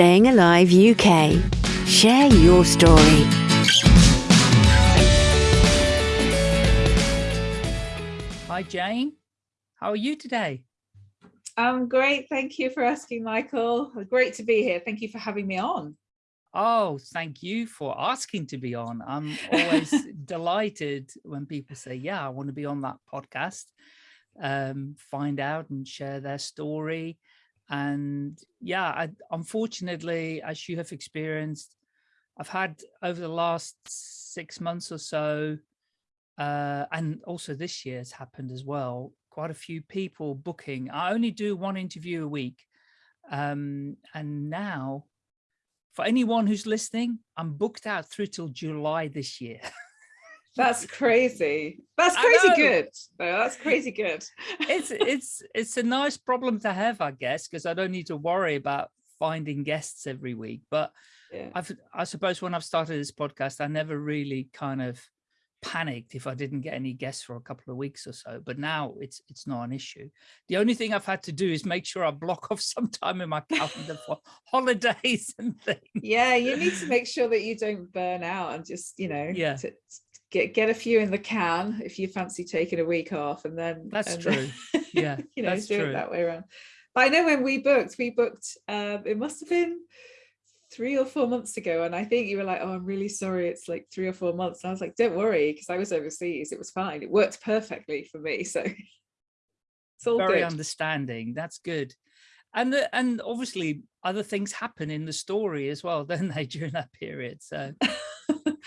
Staying Alive UK. Share your story. Hi, Jane. How are you today? I'm great. Thank you for asking, Michael. Great to be here. Thank you for having me on. Oh, thank you for asking to be on. I'm always delighted when people say, yeah, I want to be on that podcast, um, find out and share their story. And yeah, I, unfortunately, as you have experienced, I've had over the last six months or so, uh, and also this year has happened as well, quite a few people booking. I only do one interview a week. Um, and now for anyone who's listening, I'm booked out through till July this year. That's crazy. That's crazy good. No, that's crazy good. it's it's it's a nice problem to have, I guess, because I don't need to worry about finding guests every week. But yeah. I've I suppose when I've started this podcast, I never really kind of panicked if I didn't get any guests for a couple of weeks or so. But now it's it's not an issue. The only thing I've had to do is make sure I block off some time in my calendar for holidays and things. Yeah, you need to make sure that you don't burn out and just, you know, yeah. Get get a few in the can if you fancy taking a week off and then that's and true. yeah you know that's do true. it that way around. But i know when we booked we booked um it must have been three or four months ago and I think you were like oh I'm really sorry it's like three or four months. And I was like don't worry because I was overseas it was fine it worked perfectly for me so it's all very good. understanding that's good. And the, and obviously other things happen in the story as well don't they during that period? So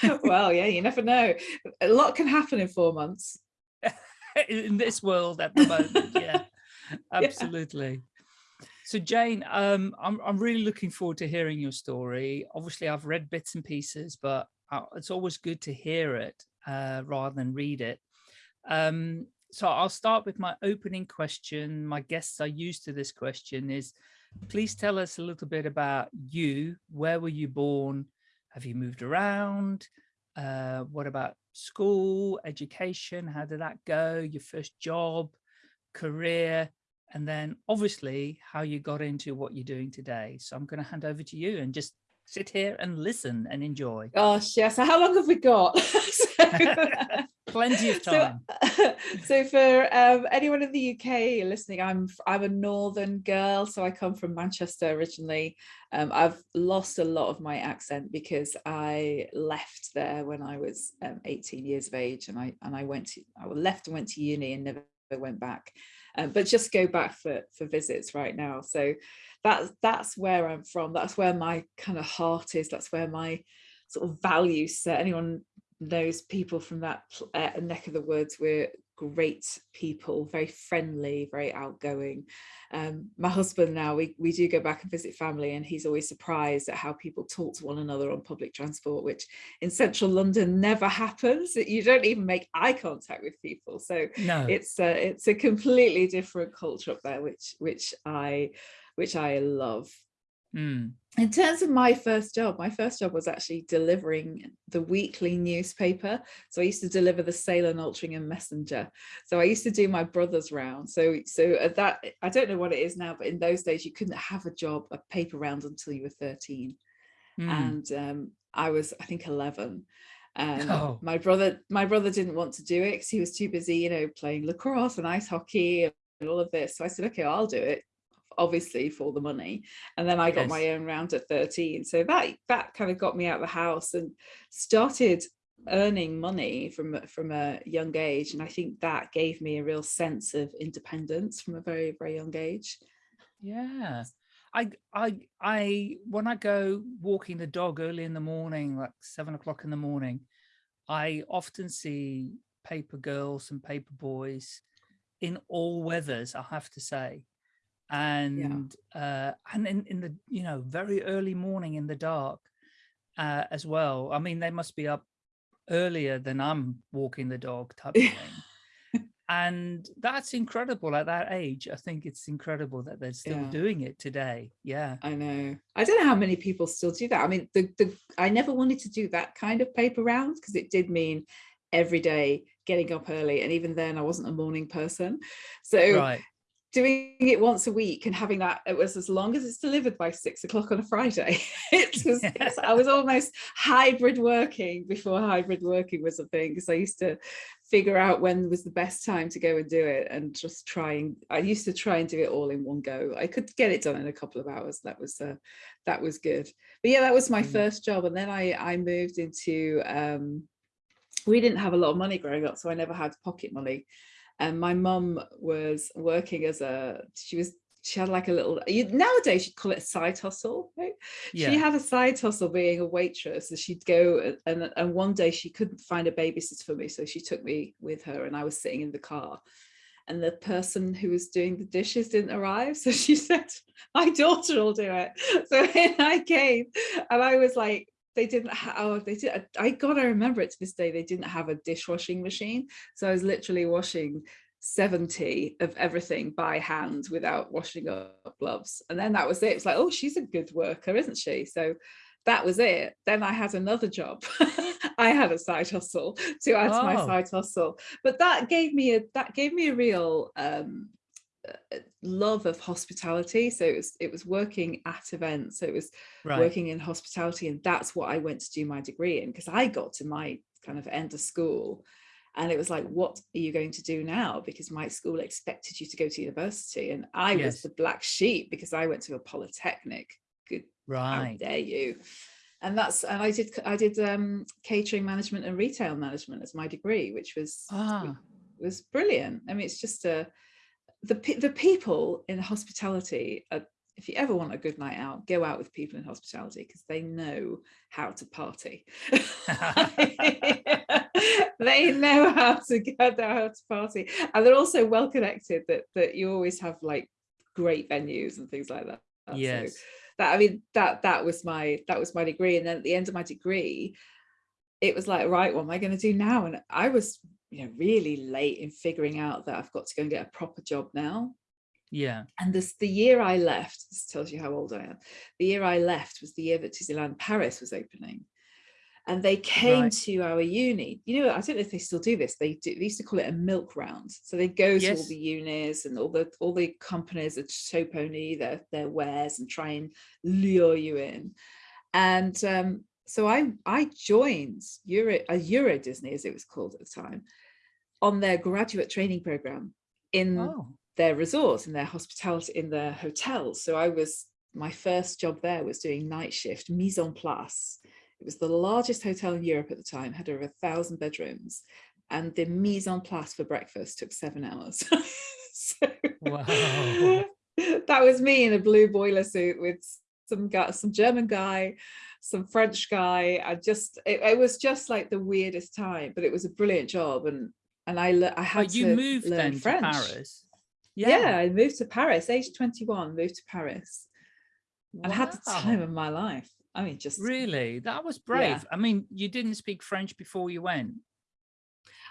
well yeah you never know a lot can happen in four months in this world at the moment yeah absolutely so Jane, um, I'm, I'm really looking forward to hearing your story. Obviously, I've read bits and pieces, but uh, it's always good to hear it uh, rather than read it. Um, so I'll start with my opening question. My guests are used to this question is, please tell us a little bit about you. Where were you born? Have you moved around? Uh, what about school, education? How did that go? Your first job, career? and then obviously how you got into what you're doing today. So I'm going to hand over to you and just sit here and listen and enjoy. Gosh, yeah. So how long have we got? Plenty of time. So, so for um, anyone in the UK listening, I'm I'm a northern girl, so I come from Manchester originally. Um, I've lost a lot of my accent because I left there when I was um, 18 years of age, and I and I went to I left and went to uni and never went back. Um, but just go back for for visits right now. So that's that's where i'm from. That's where my kind of heart is. That's where my sort of values set anyone knows people from that uh, neck of the woods we're great people very friendly very outgoing. Um, my husband now we, we do go back and visit family and he's always surprised at how people talk to one another on public transport which in central london never happens. You don't even make eye contact with people. So no. it's a, it's a completely different culture up there which which i which i love Mm. In terms of my first job, my first job was actually delivering the weekly newspaper. So I used to deliver the Sale and Altrincham Messenger. So I used to do my brother's round. So so at that, I don't know what it is now, but in those days you couldn't have a job, a paper round until you were 13. Mm. And um, I was, I think, 11. And oh. my brother, my brother didn't want to do it because he was too busy, you know, playing lacrosse and ice hockey and all of this. So I said, okay, I'll do it obviously for the money and then I got yes. my own round at 13 so that that kind of got me out of the house and started earning money from from a young age and I think that gave me a real sense of independence from a very very young age. Yeah I I I when I go walking the dog early in the morning like seven o'clock in the morning I often see paper girls and paper boys in all weathers I have to say and yeah. uh, and in, in the you know very early morning in the dark uh, as well. I mean, they must be up earlier than I'm walking the dog type of thing. and that's incredible at that age. I think it's incredible that they're still yeah. doing it today. Yeah, I know. I don't know how many people still do that. I mean, the the I never wanted to do that kind of paper round because it did mean every day getting up early and even then I wasn't a morning person so right doing it once a week and having that it was as long as it's delivered by six o'clock on a friday. It was it's- i was almost hybrid working before hybrid working was a thing because i used to figure out when was the best time to go and do it and just trying i used to try and do it all in one go. I could get it done in a couple of hours. That was uh, that was good. But yeah that was my Mm. first job and then i i moved into um we didn't have a lot of money growing up so i never had pocket money and my mum was working as a she was she had like a little you, nowadays you'd call it a side hustle right? Yeah. she had a side hustle being a waitress and she'd go and and one day she couldn't find a babysitter for me so she took me with her and i was sitting in the car and the person who was doing the dishes didn't arrive so she said my daughter will do it so then i came and i was like they didn't have oh they did i gotta remember it to this day they didn't have a dishwashing machine. So i was literally washing 70 of everything by hand without washing up gloves. And then that was it. It's like oh she's a good worker isn't she? So that was it. Then i had another job. I had a side hustle to add to my Oh. side hustle. But that gave me a that gave me a real um love of hospitality so it was it was working at events so it was right. working in hospitality and that's what I went to do my degree in because I got to my kind of end of school and it was like what are you going to do now because my school expected you to go to university and I was the black sheep because I went to a polytechnic good how Right. dare you and that's and I did I did um catering management and retail management as my degree which was Ah, was brilliant. I mean, it's just a the the people in hospitality. Are, if you ever want a good night out, go out with people in hospitality because they know how to party. they know how to get how to party, and they're also well connected. That that you always have like great venues and things like that. So yes. that I mean that that was my that was my degree, and then at the end of my degree, it was like right, what am I going to do now? And I was you know really late in figuring out that I've got to go and get a proper job now. Yeah. And this the year I left, this tells you how old I am. The year I left was the year that Disneyland Paris was opening. And they came Right. to our uni. You know, I don't know if they still do this. They do they used to call it a milk round. So they go to all the unis and all the all the companies that show pony their their wares and try and lure you in. And um, so I I joined Euro a Euro Disney as it was called at the time on their graduate training program in Oh, their resorts in their hospitality in their hotels. So i was my first job there was doing night shift mise en place. It was the largest hotel in europe at the time had over a thousand bedrooms. And the mise en place for breakfast took seven hours. So Wow. that was me in a blue boiler suit with some guy some german guy some french guy. I just it, it was just like the weirdest time but it was a brilliant job. And and i i had but you to moved learn then french to Paris. yeah. yeah. I moved to Paris, age 21, moved to Paris and had the time of my life. I mean, just Really? That was brave. I mean, you didn't speak French before you went.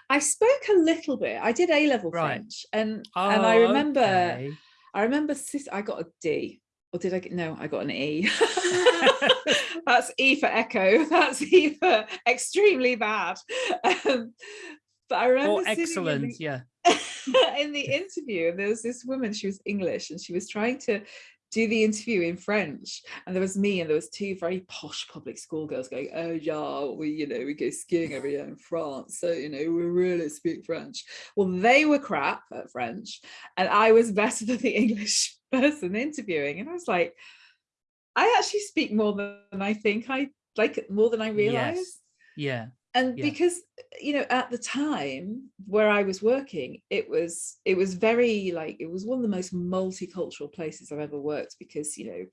I spoke a little bit. I did A level Right. French, and Oh, and I remember okay. I remember I got a D, or did I get no? I got an E. That's E for echo. That's E for extremely bad. Um, but I remember Or sitting in excellent, the- yeah. in the interview and there was this woman she was english and she was trying to do the interview in french and there was me and there was two very posh public school girls going oh yeah we you know we go skiing every year in france so you know we really speak french well they were crap at french and i was better than the english person interviewing and i was like i actually speak more than i think i like more than i realize Yes. Yeah. And Yeah. because you know at the time where i was working it was it was very like it was one of the most multicultural places i've ever worked because you know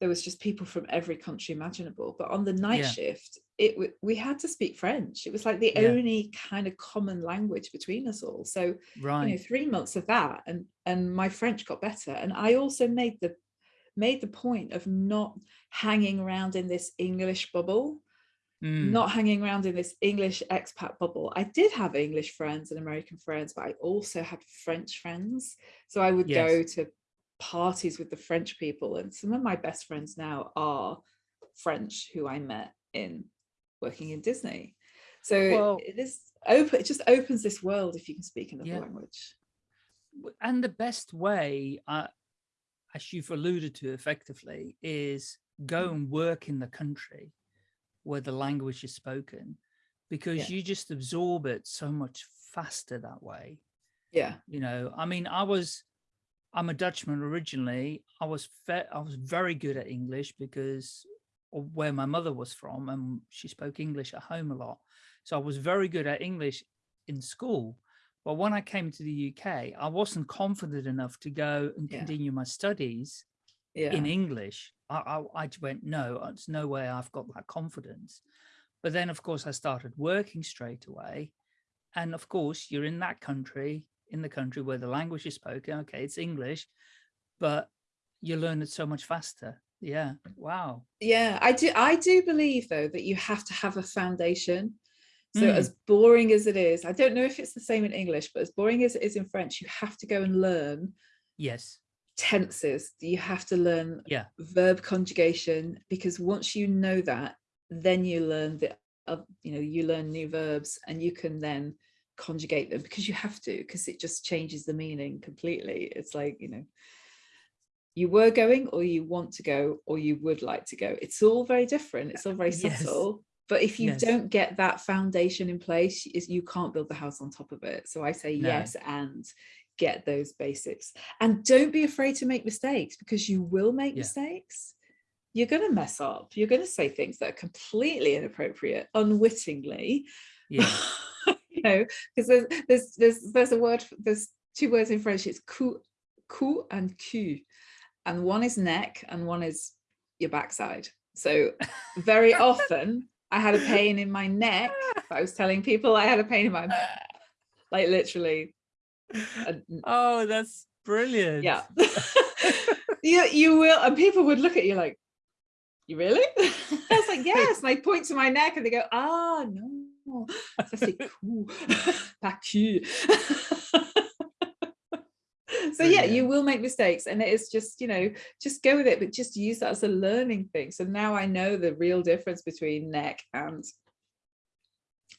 there was just people from every country imaginable but on the night Yeah. shift it we had to speak french it was like the Yeah. only kind of common language between us all so you know Right. three months of that and and my french got better and i also made the made the point of not hanging around in this english bubble Mm, not hanging around in this English expat bubble. I did have English friends and American friends, but I also had French friends. So I would go to parties with the French people, and some of my best friends now are French who I met in working in Disney. So Well- it is open, it just opens this world if you can speak another Yeah. language. and the best way, uh, as you've alluded to effectively, is go and work in the country where the language is spoken, because Yeah. you just absorb it so much faster that way. Yeah. You know, I mean, I was, I'm a Dutchman originally. I was I was very good at English because of where my mother was from, and she spoke English at home a lot. So I was very good at English in school. But when I came to the UK, I wasn't confident enough to go and Yeah. continue my studies Yeah. in English. I, I, I went, no, it's no way I've got that confidence. But then, of course, I started working straight away. And of course, you're in that country, in the country where the language is spoken. Okay, it's English, but you learn it so much faster. Yeah. Wow. yeah i do i do believe though that you have to have a foundation so Mm. as boring as it is i don't know if it's the same in english but as boring as it is in french you have to go and learn Yes. Tenses you have to learn Yeah. verb conjugation because once you know that then you learn the uh, you know you learn new verbs and you can then conjugate them because you have to because it just changes the meaning completely it's like you know you were going or you want to go or you would like to go it's all very different it's all very Yes. subtle but if you Yes. don't get that foundation in place is you can't build the house on top of it so i say No. yes and get those basics. And don't be afraid to make mistakes because you will make Yeah. mistakes. You're going to mess up. You're going to say things that are completely inappropriate unwittingly. Yeah. you know because there's there's there's there's a word there's two words in french. It's cou cou and cul and one is neck and one is your backside. So very often i had a pain in my neck. I was telling people i had a pain in my like literally Oh, that's brilliant. yeah. You, you will and people would look at you like you really? I was like yes. And i point to my neck and they go ah no. Ça c'est cool. Pas so yeah you will make mistakes and it's just you know just go with it but just use that as a learning thing. So now i know the real difference between neck and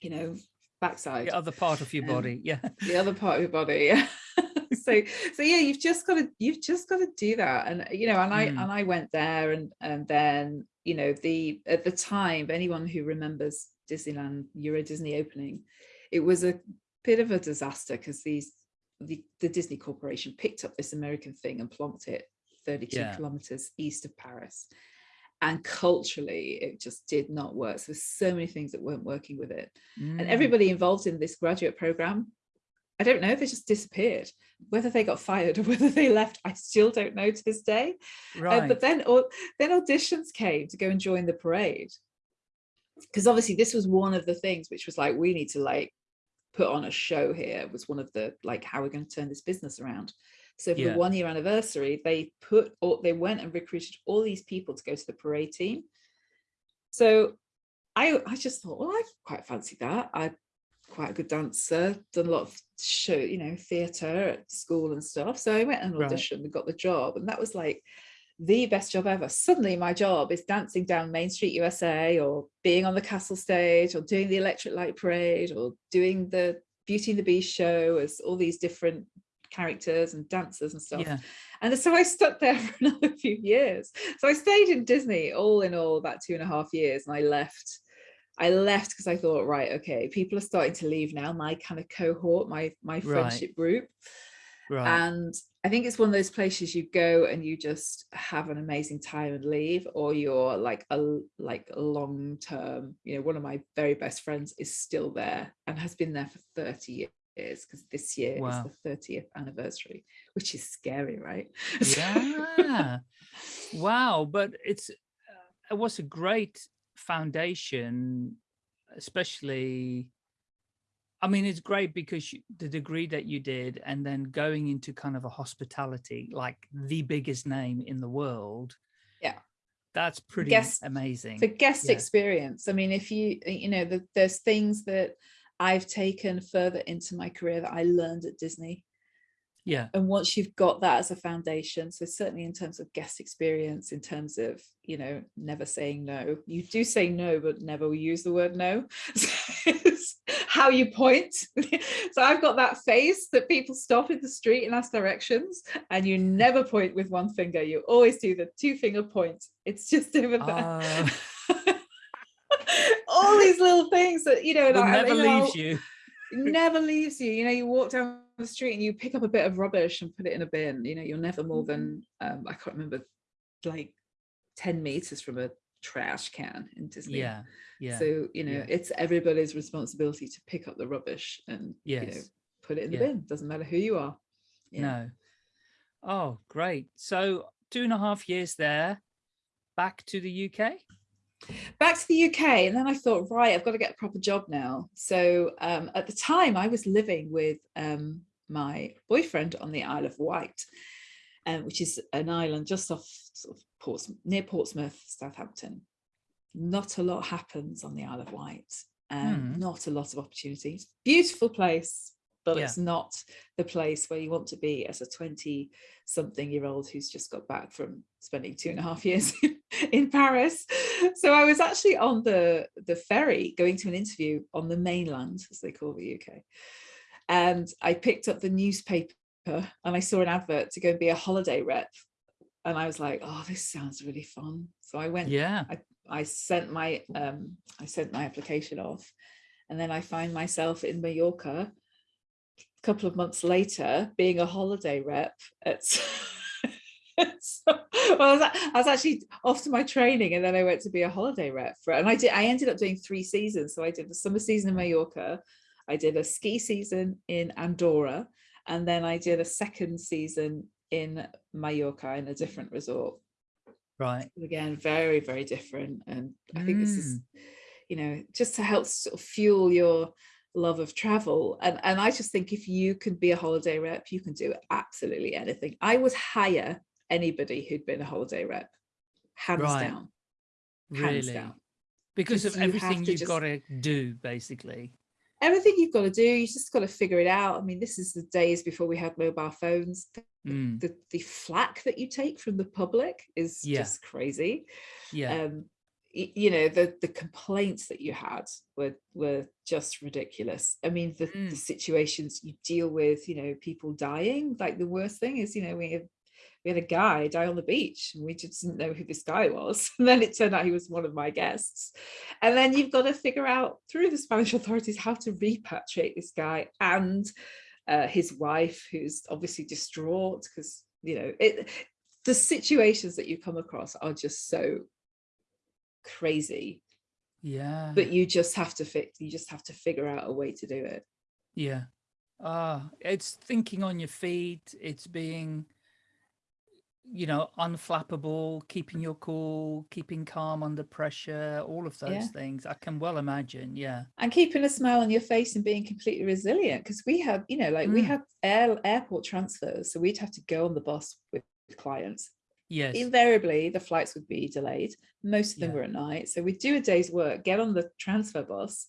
you know backside The other part of your Um, body. Yeah. the other part of your body yeah so so yeah you've just got to you've just got to do that and you know and i Mm. and i went there and and then you know the at the time anyone who remembers disneyland euro disney opening it was a bit of a disaster because these the, the disney corporation picked up this american thing and plonked it 32 Yeah. kilometers east of paris and culturally it just did not work. So there's so many things that weren't working with it. And Mm. everybody involved in this graduate program i don't know they just disappeared. Whether they got fired or whether they left i still don't know to this day. Uh, but then au- then auditions came to go and join the parade. Because obviously this was one of the things which was like we need to like put on a show here was one of the like how we're going to turn this business around so for Yeah. the one year anniversary they put all they went and recruited all these people to go to the parade team so i i just thought well i quite fancy that I'm quite a good dancer done a lot of show you know theater at school and stuff so i went and Right. auditioned and got the job and that was like the best job ever suddenly my job is dancing down main street usa or being on the castle stage or doing the electric light parade or doing the beauty and the beast show as all these different characters and dancers and stuff yeah. and so I stuck there for another few years. So I stayed in Disney all in all about two and a half years and I left. I left because I thought, right, okay, people are starting to leave now, my kind of cohort, my my Right. friendship group. Right. And I think it's one of those places you go and you just have an amazing time and leave, or you're like a like long term, you know, one of my very best friends is still there and has been there for 30 years because this year Wow. is the 30th anniversary, which is scary, right? yeah wow but it's uh, it was a great foundation especially i mean it's great because you, the degree that you did and then going into kind of a hospitality like the biggest name in the world Yeah. that's pretty Guest- amazing for guest Yeah. experience i mean if you you know the, there's things that i've taken further into my career that i learned at disney yeah and once you've got that as a foundation so certainly in terms of guest experience in terms of you know never saying no you do say no but never use the word no how you point. so I've got that face that people stop in the street and ask directions and you never point with one finger. You always do the two finger point. It's just over there. Uh, All these little things that, you know, it like, never you know, leaves you. never leaves you. You know, you walk down the street and you pick up a bit of rubbish and put it in a bin. You know, you're never more than, um, I can't remember, like 10 meters from a trash can in Disney. Yeah, yeah. So, you know, yeah. it's everybody's responsibility to pick up the rubbish and, you know, put it in the Yeah. bin. Doesn't matter who you are. Yeah. No. Oh, great. So two and a half years there, back to the UK. Back to the UK and then I thought right I've got to get a proper job now so um, at the time I was living with um, my boyfriend on the Isle of Wight um, which is an island just off sort of Portsmouth, near Portsmouth Southampton not a lot happens on the Isle of Wight um, Hmm. not a lot of opportunities beautiful place but Yeah. it's not the place where you want to be as a 20 something year old who's just got back from spending two and a half years in Paris. So I was actually on the, the ferry going to an interview on the mainland, as they call the UK. And I picked up the newspaper and I saw an advert to go and be a holiday rep. And I was like, oh, this sounds really fun. So I went Yeah. I I sent my um I sent my application off and then I find myself in Mallorca a couple of months later being a holiday rep at well, I was, I was actually off to my training and then I went to be a holiday rep for and I did I ended up doing three seasons. So I did the summer season in Mallorca I did a ski season in Andorra and then I did a second season in Mallorca in a different resort. Right. again very very different. And i think this is Mm. you know just to help sort of fuel your love of travel. And and i just think if you can be a holiday rep you can do absolutely anything. I would hire anybody who'd been a holiday rep hands Right. down hands Really. down Because of you have everything you've just- got to do, basically. everything you've got to do you just got to figure it out i mean this is the days before we had mobile phones Mm. the the flack that you take from the public is Yeah. just crazy Yeah. um you know the the complaints that you had were were just ridiculous i mean the, Mm. the situations you deal with you know people dying like the worst thing is you know we had we had a guy die on the beach and we just didn't know who this guy was and then it turned out he was one of my guests and then you've got to figure out through the spanish authorities how to repatriate this guy and uh, his wife who's obviously distraught because you know it the situations that you come across are just so crazy yeah. but you just have to fix you just have to figure out a way to do it Yeah. Ah, it's thinking on your feet. It's being, you know, unflappable, keeping your cool, keeping calm under pressure, all of those Yeah. things. I can well imagine. Yeah. and keeping a smile on your face and being completely resilient because we have, you know like we Mm. had air, airport transfers so we'd have to go on the bus with clients Yes. invariably the flights would be delayed most of them Yeah. were at night so we'd do a day's work get on the transfer bus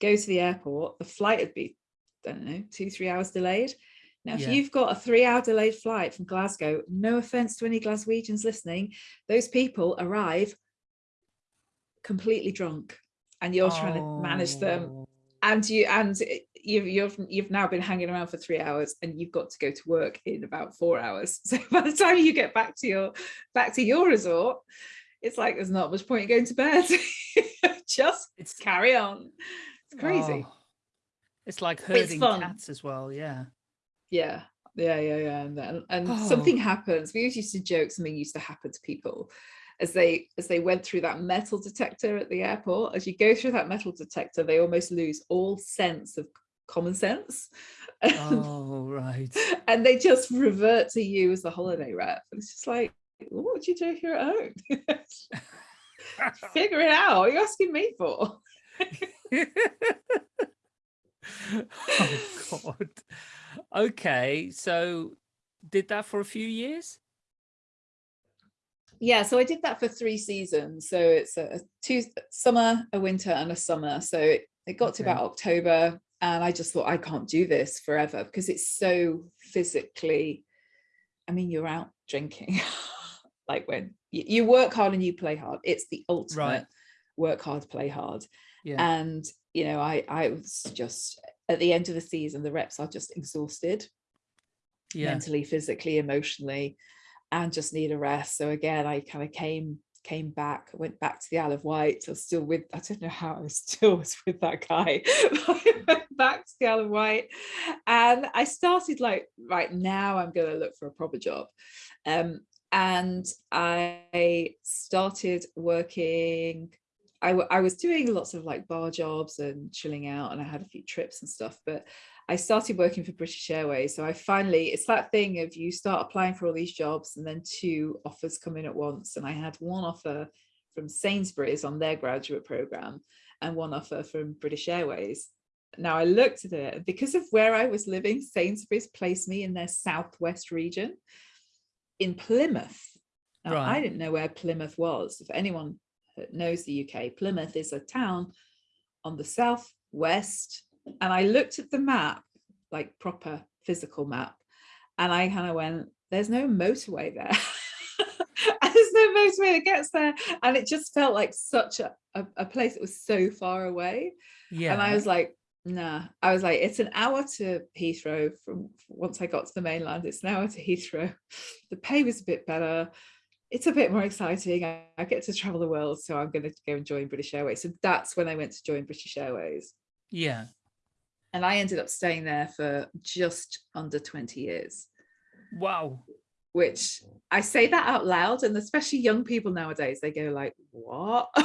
go to the airport the flight would be i don't know two three hours delayed now if Yeah. you've got a three hour delayed flight from glasgow no offense to any glaswegians listening those people arrive completely drunk and you're trying to manage them Oh, and you and you've, you've you've now been hanging around for three hours and you've got to go to work in about four hours so by the time you get back to your back to your resort it's like there's not much point in going to bed just It's carry on it's crazy oh, it's like herding fun. cats as well. Yeah. Yeah yeah yeah yeah and then and Oh. something happens we always used to joke something used to happen to people as they as they went through that metal detector at the airport as you go through that metal detector they almost lose all sense of common sense Oh, right. and they just revert to you as the holiday rep and it's just like what would you do here at home figure it out what are you asking me for oh God. Okay, so did that for a few years? yeah so i did that for three seasons so it's a, a two summer a winter and a summer so it, it got to about october and i just thought i can't do this forever because it's so physically i mean you're out drinking like when you, you work hard and you play hard it's the ultimate Right. work hard play hard Yeah. and you know I I was just at the end of the season the reps are just exhausted yeah. mentally physically emotionally and just need a rest. So again I kind of came came back went back to the Isle of Wight. I was still with I don't know how I was still was with that guy. I went back to the Isle of Wight and I started like right now I'm going to look for a proper job. Um and I started working I, was doing lots of like bar jobs and chilling out and I had a few trips and stuff but I started working for British Airways so I finally it's that thing of you start applying for all these jobs and then two offers come in at once and I had one offer from Sainsbury's on their graduate program and one offer from British Airways now I looked at it because of where I was living Sainsbury's placed me in their southwest region in Plymouth now, I didn't know where Plymouth was. If anyone knows the UK, Plymouth is a town on the southwest. And I looked at the map, like proper physical map, and I kind of went, there's no motorway there. there's no motorway that gets there. And it just felt like such a, a, a place that was so far away. yeah. And I was like, nah, I was like, it's an hour to Heathrow from once I got to the mainland, it's an hour to Heathrow. The pay was a bit better. It's a bit more exciting. I, I get to travel the world, so I'm going to go and join British Airways. So that's when I went to join British Airways. yeah. And I ended up staying there for just under 20 years, Wow. which I say that out loud. And especially young people nowadays, they go like, what?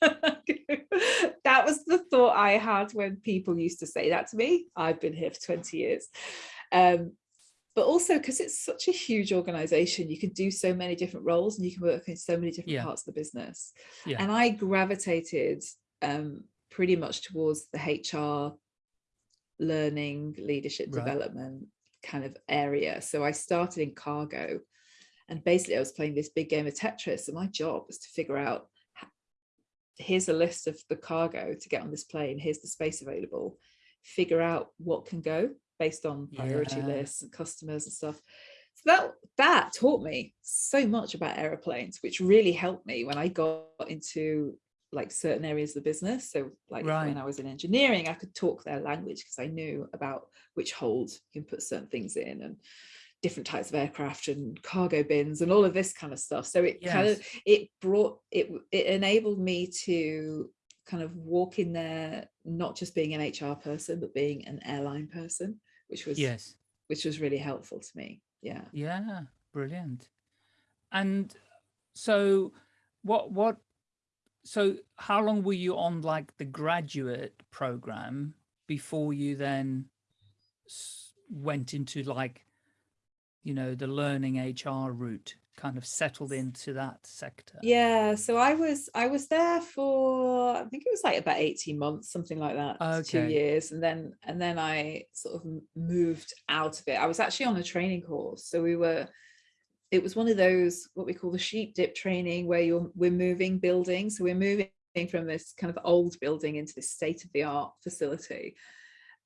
that was the thought I had when people used to say that to me. I've been here for 20 years. Um, but also because it's such a huge organization, you can do so many different roles and you can work in so many different Yeah. parts of the business. Yeah. And I gravitated um, pretty much towards the HR learning, leadership Right. development kind of area. So I started in cargo and basically I was playing this big game of Tetris and my job was to figure out here's a list of the cargo to get on this plane, here's the space available, figure out what can go based on priority Yeah. lists and customers and stuff. So that that taught me so much about aeroplanes, which really helped me when I got into like certain areas of the business. So like Right. when I was in engineering, I could talk their language because I knew about which holds you can put certain things in and different types of aircraft and cargo bins and all of this kind of stuff. So it kind of it brought it it enabled me to kind of walk in there not just being an HR person but being an airline person, which was Yes. which was really helpful to me. Yeah. Yeah. Brilliant. And so what what so how long were you on like the graduate program before you then went into like you know the learning HR route kind of settled into that sector Yeah, so I was I was there for I think it was like about 18 months, something like that, to two years, and then and then I sort of moved out of it. I was actually on a training course, so we were. It was one of those what we call the sheep dip training, where you're we're moving buildings, so we're moving from this kind of old building into this state of the art facility.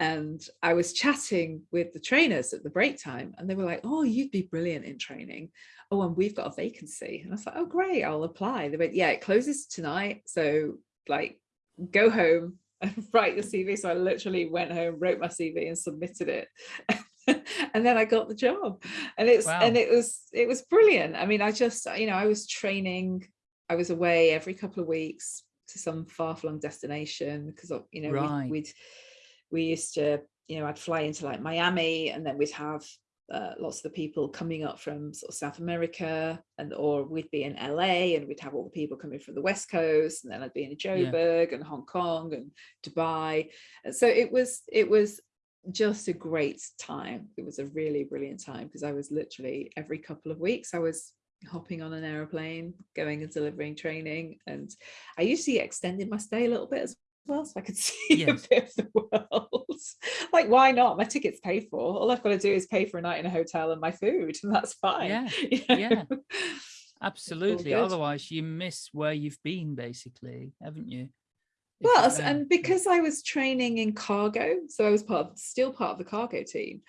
And I was chatting with the trainers at the break time, and they were like, "Oh, you'd be brilliant in training." oh, and we've got a vacancy. And I was like, oh, great, I'll apply. They went, yeah, it closes tonight. So, like, go home and write your CV. So I literally went home, wrote my CV, and submitted it. and then I got the job. And it's and it was it was brilliant. I mean, I just, you know, I was training, I was away every couple of weeks to some far-flung destination because you know, Right. we, we'd we used to, you know, I'd fly into like Miami and then we'd have uh, lots of the people coming up from sort of South America and or we'd be in LA and we'd have all the people coming from the West Coast and then I'd be in Joburg and Hong Kong and Dubai. And so it was it was just a great time. It was a really brilliant time because I was literally every couple of weeks I was hopping on an aeroplane, going and delivering training. And I usually extended my stay a little bit as well so I could see Yes. a bit of the world. like, why not? My ticket's paid for. All I've got to do is pay for a night in a hotel and my food, and that's fine. Yeah, you yeah. absolutely otherwise you miss where you've been basically haven't you If Well, you and because I was training in cargo, so I was part of, still part of the cargo team.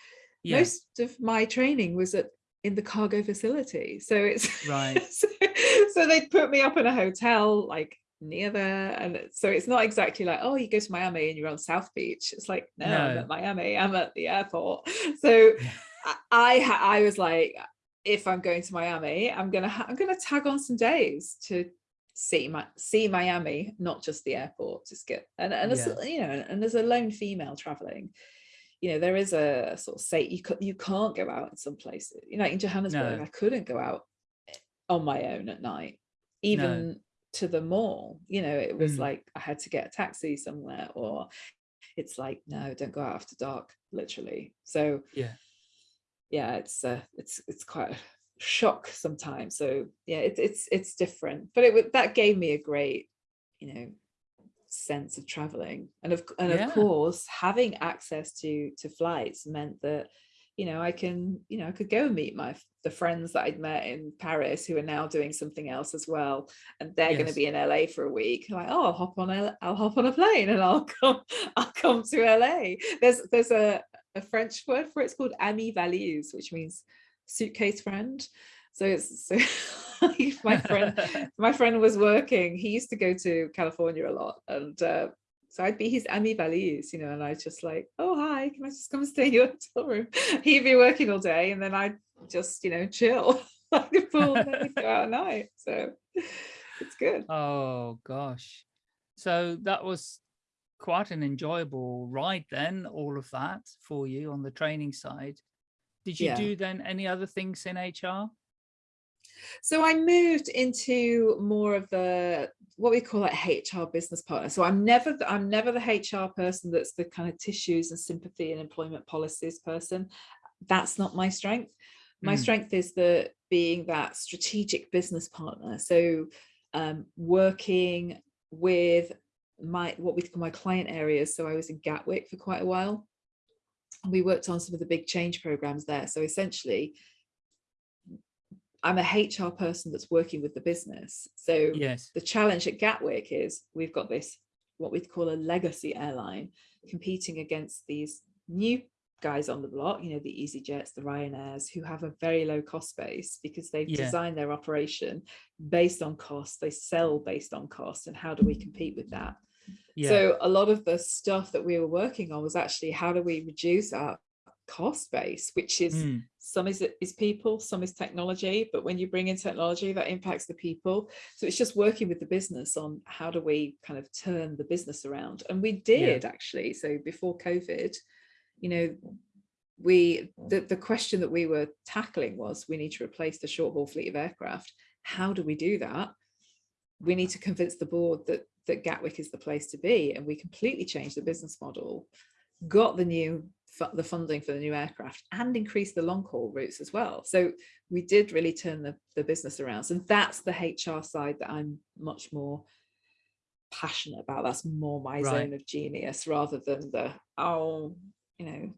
yeah Most of my training was at in the cargo facility. So it's Right. so, so they'd put me up in a hotel like near there and so it's not exactly like oh you go to Miami and you're on South Beach it's like no, no. I'm at Miami I'm at the airport so I I was like if I'm going to Miami I'm gonna I'm gonna tag on some days to see my see Miami not just the airport just get and, and yeah. as, you know and as a lone female traveling you know there is a sort of say you you can't go out in some places you know in Johannesburg no. I couldn't go out eh, on my own at night even. To the mall you know it was mm. like I had to get a taxi somewhere or it's like no don't go out after dark literally. So yeah. yeah it's uh it's it's quite a shock sometimes. So yeah it, it's it's different. But it that gave me a great you know sense of traveling. And of and yeah. of course having access to to flights meant that you know I can you know I could go and meet my the friends that I'd met in Paris who are now doing something else as well and they're yes. going to be in LA for a week like oh I'll hop on a I'll hop on a plane and I'll come I'll come to LA there's there's a a French word for it. it's called ami valise which means suitcase friend so it's so my friend my friend was working he used to go to California a lot and uh, so I'd be his Ami Valise, you know, and I'd just like, oh, hi, can I just come stay in your hotel room? He'd be working all day and then I'd just, you know, chill like the pool and go out at night. So it's good. Oh, gosh. So that was quite an enjoyable ride then, all of that for you on the training side. Did you yeah. do then any other things in HR? So I moved into more of the what we call like HR business partner. So I'm never the, I'm never the HR person that's the kind of tissues and sympathy and employment policies person. That's not my strength. My mm. strength is the being that strategic business partner. So um, working with my what we call my client areas. So I was in Gatwick for quite a while. We worked on some of the big change programs there. So essentially, I'm a HR person that's working with the business. So yes. the challenge at Gatwick is we've got this, what we'd call a legacy airline competing against these new guys on the block, you know, the EasyJets, the Ryanairs, who have a very low cost base because they've yeah. designed their operation based on cost. They sell based on cost. And how do we compete with that? Yeah. So a lot of the stuff that we were working on was actually how do we reduce our cost base, which is mm. some is is people, some is technology, but when you bring in technology, that impacts the people. So it's just working with the business on how do we kind of turn the business around. And we did yeah. actually. So before COVID, you know, we the, the question that we were tackling was we need to replace the short haul fleet of aircraft. How do we do that? We need to convince the board that that Gatwick is the place to be. And we completely changed the business model, got the new the funding for the new aircraft and increase the long haul routes as well. So we did really turn the, the business around. And that's the HR side that I'm much more passionate about. That's more my right. zone of genius rather than the, oh, you know,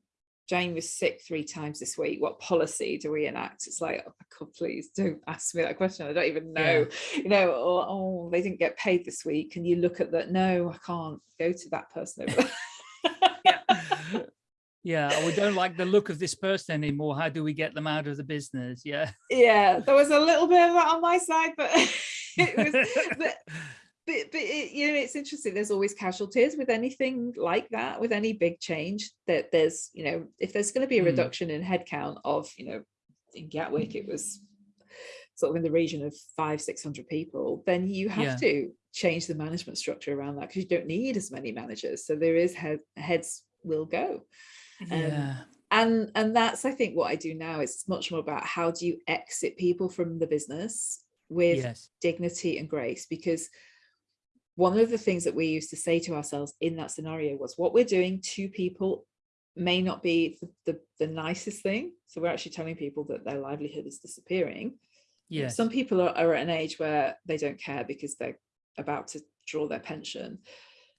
Jane was sick three times this week. What policy do we enact? It's like, oh God, please don't ask me that question. I don't even know, yeah. you know, or, oh, they didn't get paid this week. And you look at that, no, I can't go to that person over yeah we don't like the look of this person anymore how do we get them out of the business yeah yeah there was a little bit of that on my side but it was but, but, but it, you know it's interesting there's always casualties with anything like that with any big change that there's you know if there's going to be a hmm. reduction mm. in headcount of you know in Gatwick it was sort of in the region of five six hundred people then you have yeah. to change the management structure around that because you don't need as many managers so there is head, heads will go yeah. Um, and and that's I think what I do now is much more about how do you exit people from the business with yes. dignity and grace because one of the things that we used to say to ourselves in that scenario was what we're doing to people may not be the, the, the nicest thing. So we're actually telling people that their livelihood is disappearing. Yeah some people are, are at an age where they don't care because they're about to draw their pension.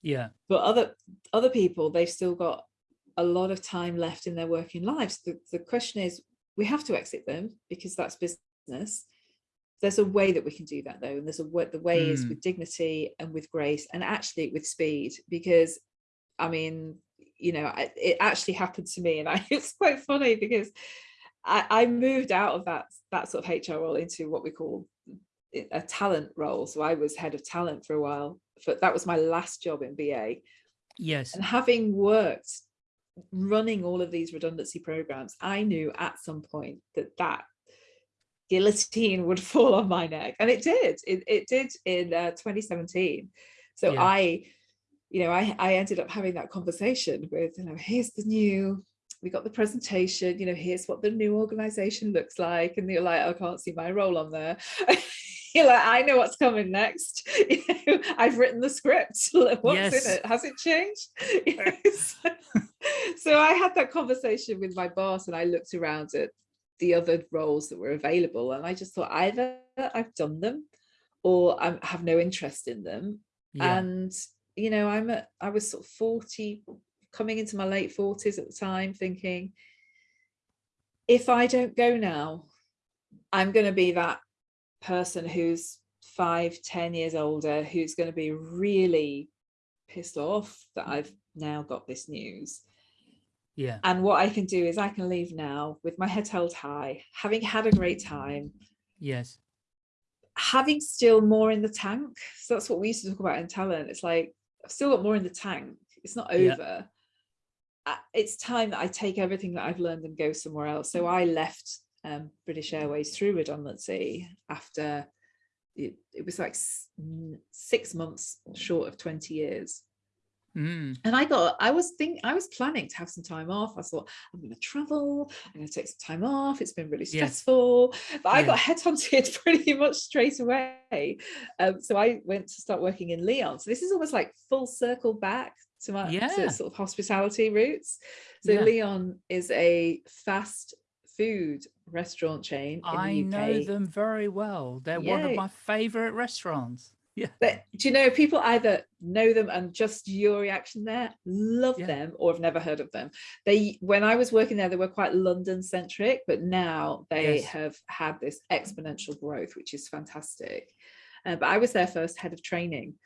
Yeah. But other other people they've still got a lot of time left in their working lives. The, the question is, we have to exit them because that's business. There's a way that we can do that though. And there's a way, the way mm. is hmm. with dignity and with grace and actually with speed, because I mean, you know, it actually happened to me and I, it's quite funny because I, I moved out of that, that sort of HR role into what we call a talent role. So I was head of talent for a while. For, that was my last job in BA. Yes. And having worked running all of these redundancy programs, I knew at some point that that guillotine would fall on my neck. And it did. It, it did in uh, 2017. So Yeah. I, you know, I, I ended up having that conversation with, you know, here's the new, we got the presentation, you know, here's what the new organization looks like. And you're like, I can't see my role on there. you're like, I know what's coming next. You know, I've written the script. What's Yes. in it? Has it changed? You know, so, so I had that conversation with my boss and I looked around at the other roles that were available and I just thought either I've done them or I have no interest in them Yeah. and you know i'm at i was sort of 40 coming into my late 40s at the time thinking if i don't go now i'm going to be that person who's five ten years older who's going to be really pissed off that i've now got this news yeah. and what i can do is i can leave now with my head held high having had a great time Yes. having still more in the tank. So that's what we used to talk about in talent. It's like I've still got more in the tank. It's not over. Uh, It's time that I take everything that I've learned and go somewhere else. So I left um, British Airways through redundancy after it, it was like six months short of 20 years. Mm. And I got, I was think, I was planning to have some time off. I thought I'm going to travel. I'm going to take some time off. It's been really Yes. stressful, but I Yeah. got headhunted pretty much straight away. Um, so I went to start working in Leon. So this is almost like full circle back to my to sort of hospitality roots. So Yeah. Leon is a fast food restaurant chain in I know them very well. They're one of my favorite restaurants. Yeah. But do you know people either know them and just your reaction there, love Yeah. them, or have never heard of them? They when I was working there, they were quite London centric, but now they Yes. have had this exponential growth, which is fantastic. Uh, but I was their first head of training.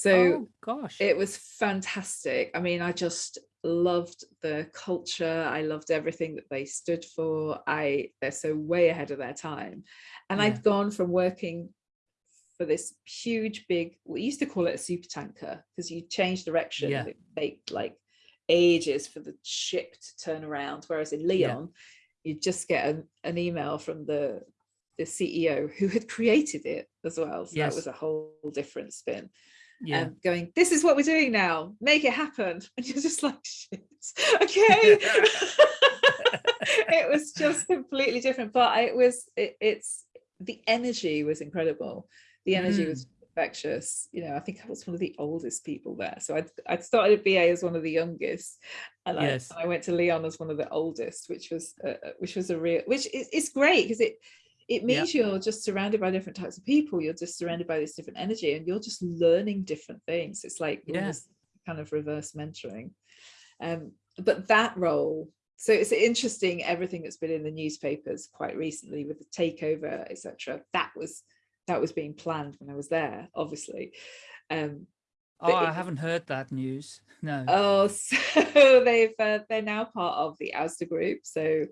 So oh gosh. it was fantastic. I mean, I just loved the culture. I loved everything that they stood for. I they're so way ahead of their time. And Yeah. I'd gone from working for this huge big, we used to call it a super tanker because you change direction. Yeah. It take like ages for the ship to turn around. Whereas in Leon, you just get an, an email from the the CEO who had created it as well. So Yes. that was a whole different spin yeah. um, going, this is what we're doing now, make it happen. And you're just like, shit, okay. it was just completely different, but it was, it, it's, the energy was incredible. The energy Mm. was infectious. You know, I think I was one of the oldest people there. So I'd, I'd started at BA as one of the youngest and Yes. I, I went to Leon as one of the oldest, which was, uh, which was a real, which is, it's great because it, it Yeah. means you're just surrounded by different types of people. You're just surrounded by this different energy and you're just learning different things. It's like Yeah. kind of reverse mentoring. Um, but that role, so it's interesting everything that's been in the newspapers quite recently with the takeover, etc. That was that was being planned when I was there, obviously. Um, oh, I haven't heard that news. No. oh, so they've uh, they're now part of the Asda Group. So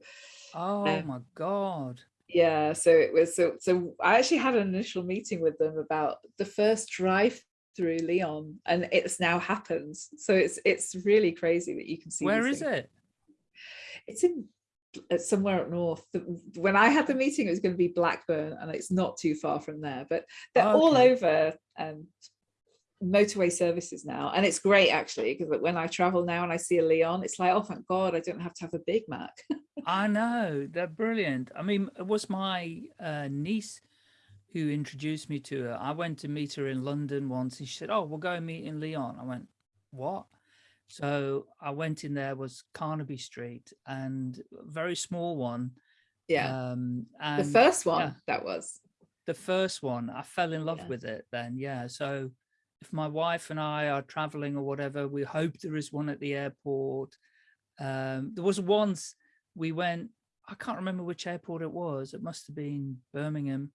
oh um, my God. Yeah so it was so so i actually had an initial meeting with them about the first drive through leon and it's now happened so it's it's really crazy that you can see where is things. it? it's in somewhere up north when i had the meeting it was going to be blackburn and it's not too far from there but they're all Okay. over um motorway services now and it's great actually because when i travel now and i see a leon it's like oh thank god i don't have to have a big mac I know they're brilliant. I mean, it was my uh, niece who introduced me to her. I went to meet her in London once, and she said, "Oh, we'll go meet in Leon." I went, "What?" So I went in there was Carnaby Street and very small one. yeah Um, the first one yeah. that was the first one, I fell in love Yeah. with it then. Yeah. So if my wife and I are traveling or whatever, we hope there is one at the airport. Um, there was once we went, I can't remember which airport it was. It must have been Birmingham,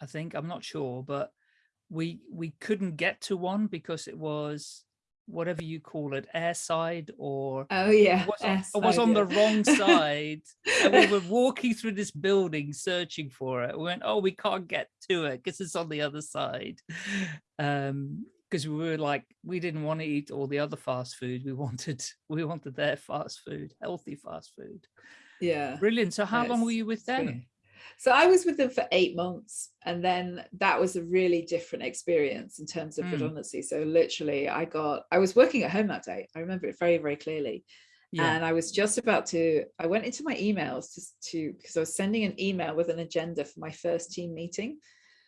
I think. I'm not sure, but we we couldn't get to one because it was whatever you call it, airside or Oh yeah, was, on- airside, was on yeah. the wrong side. and we were walking through this building searching for it. We went, oh, we can't get to it because it's on the other side. Um, because we were like, we didn't want to eat all the other fast food. We wanted, we wanted their fast food, healthy fast food. yeah. Brilliant. So how long were you with them? So I was with them for eight months, and then that was a really different experience in terms of Mm. redundancy. So literally, I got I was working at home that day. I remember it very very clearly, Yeah. and I was just about to. I went into my emails to to because I was sending an email with an agenda for my first team meeting.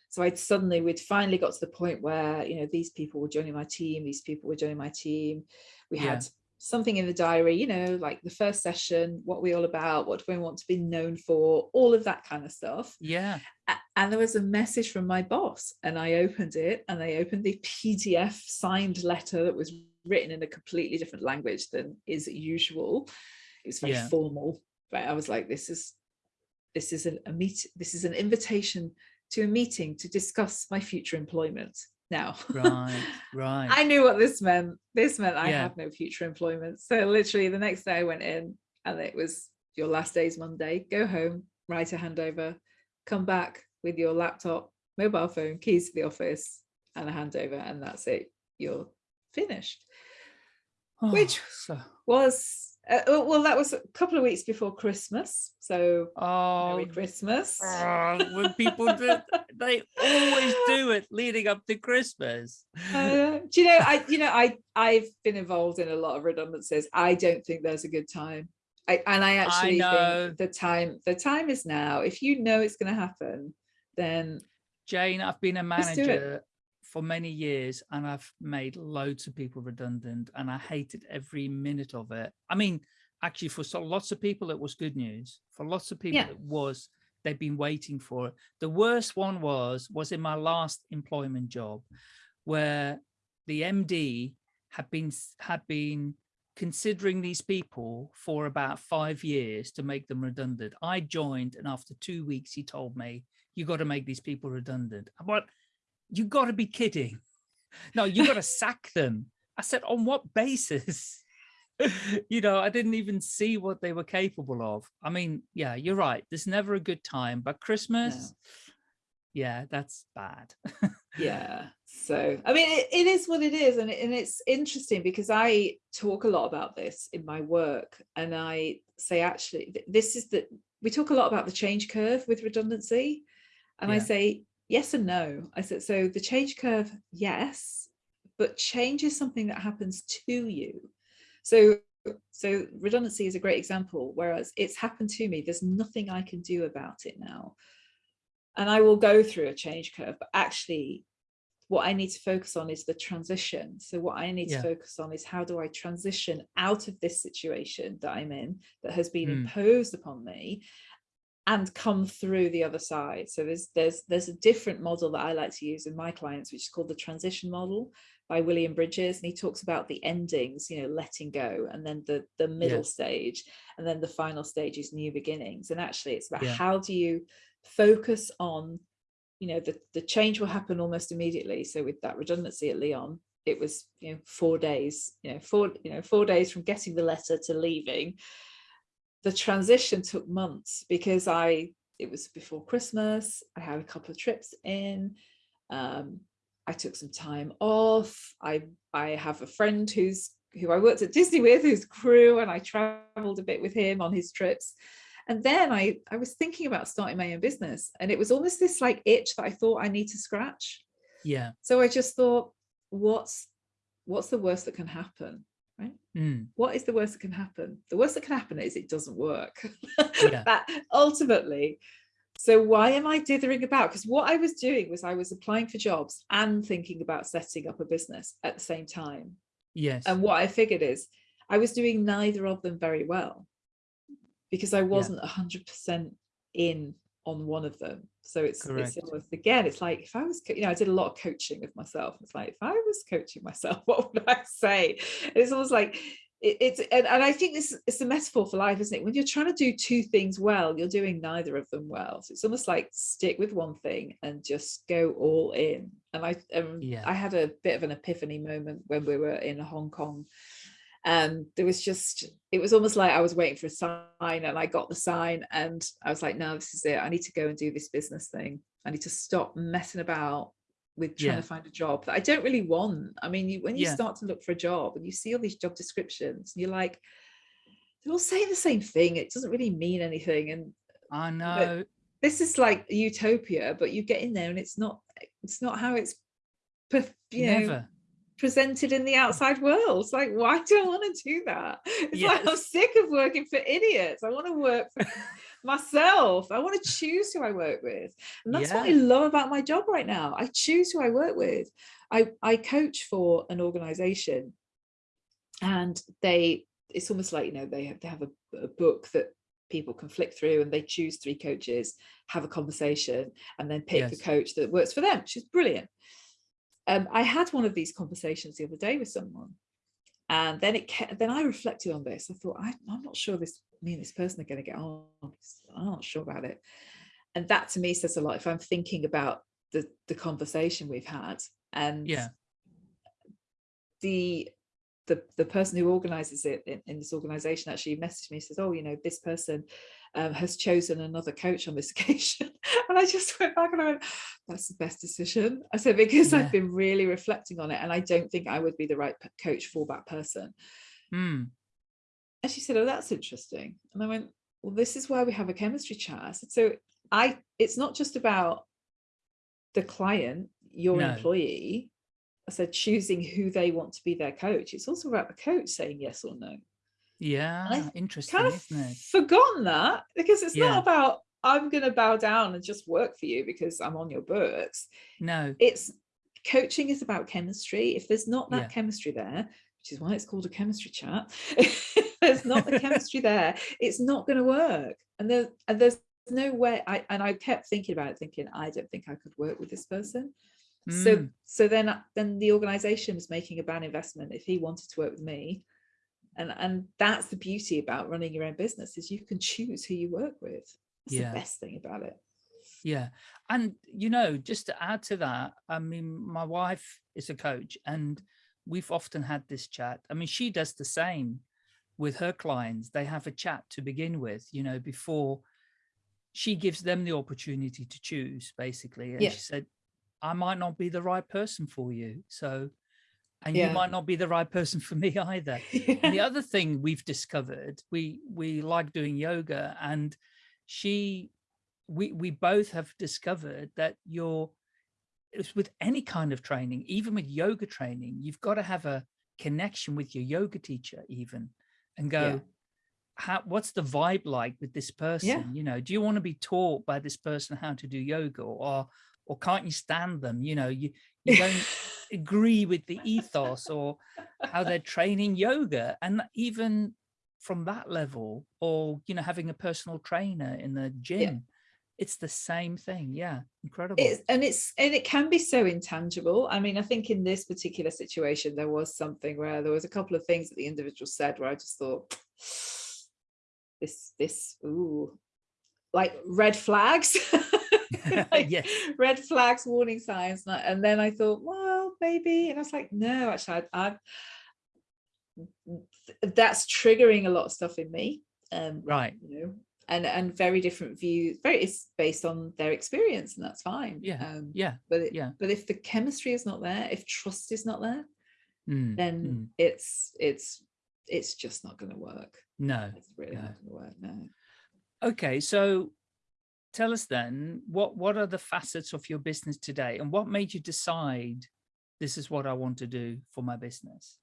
So I'd suddenly we'd finally got to the point where you know these people were joining my team, these people were joining my team. We Yeah. had something in the diary, you know, like the first session, what we all about, what do we want to be known for, all of that kind of stuff. yeah. And there was a message from my boss, and I opened it, and I opened the PDF signed letter that was written in a completely different language than is usual. It was very Yeah. formal, but I was like, "This is, this is an, a meet, this is an invitation to a meeting to discuss my future employment." Now, Right. Right. I knew what this meant. This meant I Yeah. have no future employment. So literally the next day I went in and it was your last day's Monday, go home, write a handover, come back with your laptop, mobile phone, keys to the office and a handover and that's it. You're finished. Oh, which- so- Was uh, oh, well that was a couple of weeks before Christmas. So oh, Merry Christmas. oh, when people do, they always do it leading up to Christmas. Uh, do you know i you know i i've been involved in a lot of redundancies i don't think there's a good time I, and i actually know. think the time the time is now if you know it's going to happen then Jane, I've been a Just do it. manager for many years and I've made loads of people redundant and I hated every minute of it. I mean, actually for so lots of people, it was good news. For lots of people, Yeah. it was, they've been waiting for it. The worst one was, was in my last employment job where the MD had been, had been considering these people for about five years to make them redundant. I joined and after two weeks, he told me, you got to make these people redundant. Like, you got to be kidding. No, you got to sack them. I said, on what basis? you know, I didn't even see what they were capable of. I mean, yeah, you're right. There's never a good time, but Christmas, yeah, that's bad. yeah so i mean it, it is what it is and, it, and it's interesting because i talk a lot about this in my work and i say actually this is the we talk a lot about the change curve with redundancy and i say yes and no i said so the change curve yes but change is something that happens to you so so redundancy is a great example whereas it's happened to me there's nothing i can do about it now and I will go through a change curve, but actually what I need to focus on is the transition. So what I need Yeah. to focus on is how do I transition out of this situation that I'm in that has been Mm. imposed upon me and come through the other side. So there's there's there's a different model that I like to use in my clients, which is called the transition model by William Bridges. And he talks about the endings, you know, letting go, and then the the middle Yeah. stage, and then the final stage is new beginnings. And actually it's about Yeah. how do you focus on you know the, the change will happen almost immediately so with that redundancy at leon it was you know four days you know four you know four days from getting the letter to leaving the transition took months because i it was before christmas i had a couple of trips in um i took some time off i i have a friend who's who i worked at disney with who's crew and i traveled a bit with him on his trips and then I, I was thinking about starting my own business and it was almost this like itch that I thought I need to scratch. yeah. So I just thought, what's what's the worst that can happen? Right? Mm, What is the worst that can happen? The worst that can happen is it doesn't work. Yeah. that ultimately. So why am I dithering about? Because what I was doing was I was applying for jobs and thinking about setting up a business at the same time. yes. And what I figured is I was doing neither of them very well because I wasn't a hundred percent in on one of them. So it's Correct. it's almost again, it's like if I was, you know, I did a lot of coaching of myself. It's like if I was coaching myself, what would I say? And it's almost like it, it's and, and I think this is a metaphor for life, isn't it? When you're trying to do two things well, you're doing neither of them well. So it's almost like stick with one thing and just go all in. And I um, Yeah. I had a bit of an epiphany moment when we were in Hong Kong. And there was just it was almost like I was waiting for a sign and I got the sign and I was like, no, this is it. I need to go and do this business thing. I need to stop messing about with trying Yeah. to find a job that I don't really want. I mean, you, when you Yeah. start to look for a job and you see all these job descriptions, and you're like, they all say the same thing. It doesn't really mean anything. And I know. this is like utopia, but you get in there and it's not. It's not how it's, you know, Never. Presented in the outside world. It's like, why do I want to do that? It's like I'm sick of working for idiots. I want to work for myself. I want to choose who I work with. And that's what I love about my job right now. I choose who I work with. I, I coach for an organization and they it's almost like you know they have they have a, a book that people can flick through and they choose three coaches have a conversation and then pick the Yes. coach that works for them which is brilliant um, I had one of these conversations the other day with someone, and then it then I reflected on this. I thought I, I'm not sure this me and this person are going to get on. I'm not sure about it, and that to me says a lot. If I'm thinking about the the conversation we've had, and Yeah. the the the person who organizes it in, in this organization actually messaged me says oh you know this person um, has chosen another coach on this occasion. And i just went back and i went that's the best decision. I said because Yeah. i've been really reflecting on it and i don't think i would be the right coach for that person. Hmm. and she said oh that's interesting. And i went well this is why we have a chemistry chat. I said so i it's not just about the client your No. employee i said choosing who they want to be their coach. It's also about the coach saying yes or no Yeah. Interesting, kind of forgotten that because it's Yeah. not about i'm going to bow down and just work for you because i'm on your books No. it's coaching is about chemistry if there's not that Yeah. chemistry there which is why it's called a chemistry chat there's not the chemistry there it's not going to work and there and there's no way i and i kept thinking about it thinking i don't think i could work with this person so Mm. so then then the organization was making a bad investment if he wanted to work with me and and that's the beauty about running your own business is you can choose who you work with that's Yeah. the best thing about it Yeah. And, you know, just to add to that, I mean, my wife is a coach and we've often had this chat. I mean, she does the same with her clients. They have a chat to begin with, you know, before she gives them the opportunity to choose, basically. And Yeah. she said, I might not be the right person for you. So, and Yeah. you might not be the right person for me either. The other thing we've discovered, we we like doing yoga, and she, we we both have discovered that you're, with any kind of training, even with yoga training, you've got to have a connection with your yoga teacher, even, and go, Yeah. how what's the vibe like with this person? You know, do you want to be taught by this person how to do yoga, or or can't you stand them? You know, you you don't agree with the ethos or how they're training yoga and even from that level or you know having a personal trainer in the gym it's the same thing. Yeah incredible. It's and it's and it can be so intangible. I mean i think in this particular situation there was something where there was a couple of things that the individual said where i just thought this this ooh like red flags like yes. red flags warning signs and I- and then i thought well maybe and i was like no actually i that's triggering a lot of stuff in me um right. you know and and very different views very it's based on their experience and that's fine Yeah, um yeah. but it, yeah. but if the chemistry is not there if trust is not there Mm, then mm. it's it's it's just not going to work. No it's really no. not going to work no. Okay so tell us then what what are the facets of your business today and what made you decide this is what i want to do for my business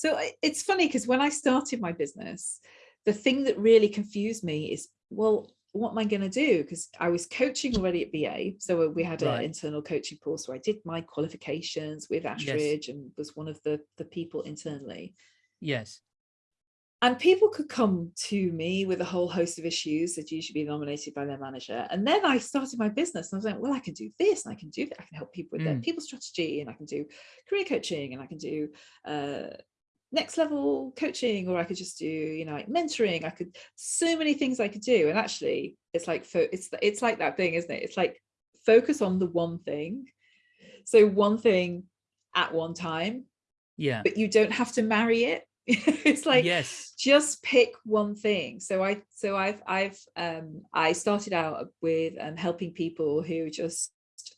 So it's funny because when I started my business, the thing that really confused me is, well, what am I going to do? Because I was coaching already at BA. So we had an internal coaching course where I did my qualifications with Ashridge and was one of the, the people internally. yes And people could come to me with a whole host of issues that usually be nominated by their manager. And then I started my business and I was like, well, I can do this and I can do that. I can help people with their Mm. people strategy and I can do career coaching and I can do uh, next level coaching or I could just do you know like mentoring I could so many things I could do and actually it's like it's it's like that thing isn't it it's like focus on the one thing so one thing at one time yeah but you don't have to marry it it's like yes just pick one thing so I so I've I've um I started out with um helping people who just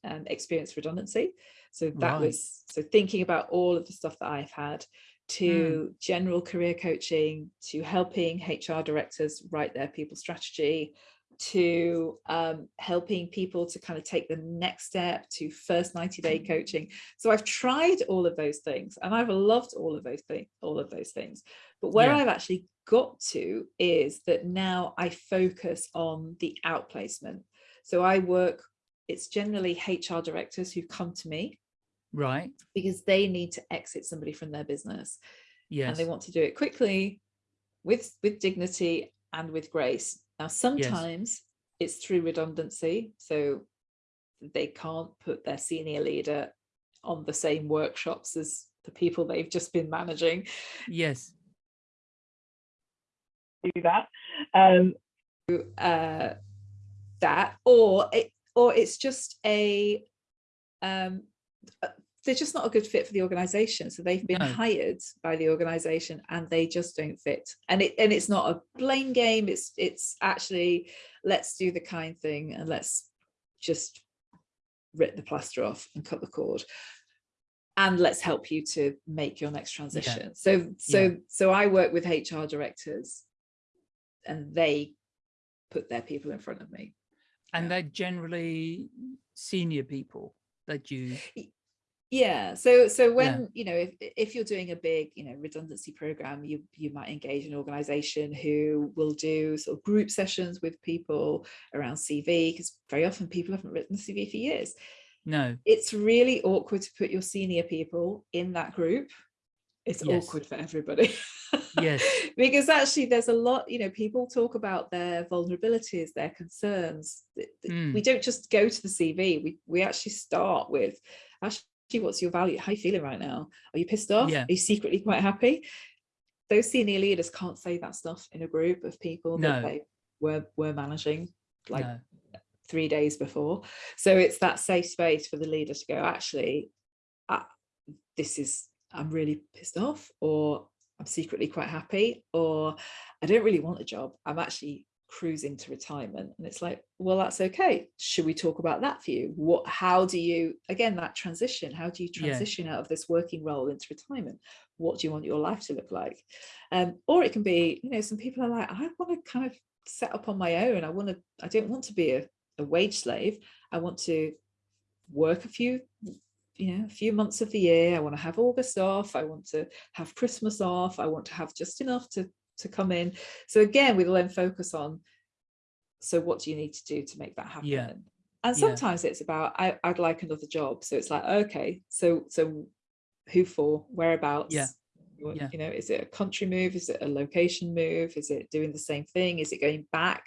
um experienced redundancy so that right. was so thinking about all of the stuff that I've had to mm. general career coaching, to helping HR directors write their people strategy, to um, helping people to kind of take the next step to first 90 day mm. coaching. So I've tried all of those things and I've loved all of those things, all of those things. But where yeah. I've actually got to is that now I focus on the outplacement. So I work, it's generally HR directors who come to me right because they need to exit somebody from their business yes and they want to do it quickly with with dignity and with grace now sometimes yes. it's through redundancy so they can't put their senior leader on the same workshops as the people they've just been managing yes do that um uh that or it or it's just a um they're just not a good fit for the organization so they've been no. hired by the organization and they just don't fit and it and it's not a blame game it's it's actually let's do the kind thing and let's just rip the plaster off and cut the cord and let's help you to make your next transition yeah. so so yeah. so i work with hr directors and they put their people in front of me and they're generally senior people that you yeah so so when yeah. you know if, if you're doing a big you know redundancy program you you might engage an organization who will do sort of group sessions with people around cv because very often people haven't written the cv for years no it's really awkward to put your senior people in that group it's yes. awkward for everybody yes because actually there's a lot you know people talk about their vulnerabilities their concerns mm. we don't just go to the cv we we actually start with actually what's your value how are you feeling right now are you pissed off yeah. are you secretly quite happy those senior leaders can't say that stuff in a group of people no. that they were were managing like no. three days before so it's that safe space for the leader to go actually uh, this is i'm really pissed off or i'm secretly quite happy or i don't really want a job i'm actually cruising to retirement and it's like well that's okay. Should we talk about that for you? What how do you again that transition how do you transition yeah. out of this working role into retirement? What do you want your life to look like? Um or it can be you know some people are like i want to kind of set up on my own. I want to i don't want to be a, a wage slave. I want to work a few you know a few months of the year. I want to have august off. I want to have christmas off. I want to have just enough to to come in. So again, we'll then focus on, so what do you need to do to make that happen? Yeah. And sometimes yeah. it's about, I, would like another job. So it's like, okay, so, so who for, whereabouts? Yeah. yeah. You know, is it a country move? Is it a location move? Is it doing the same thing? Is it going back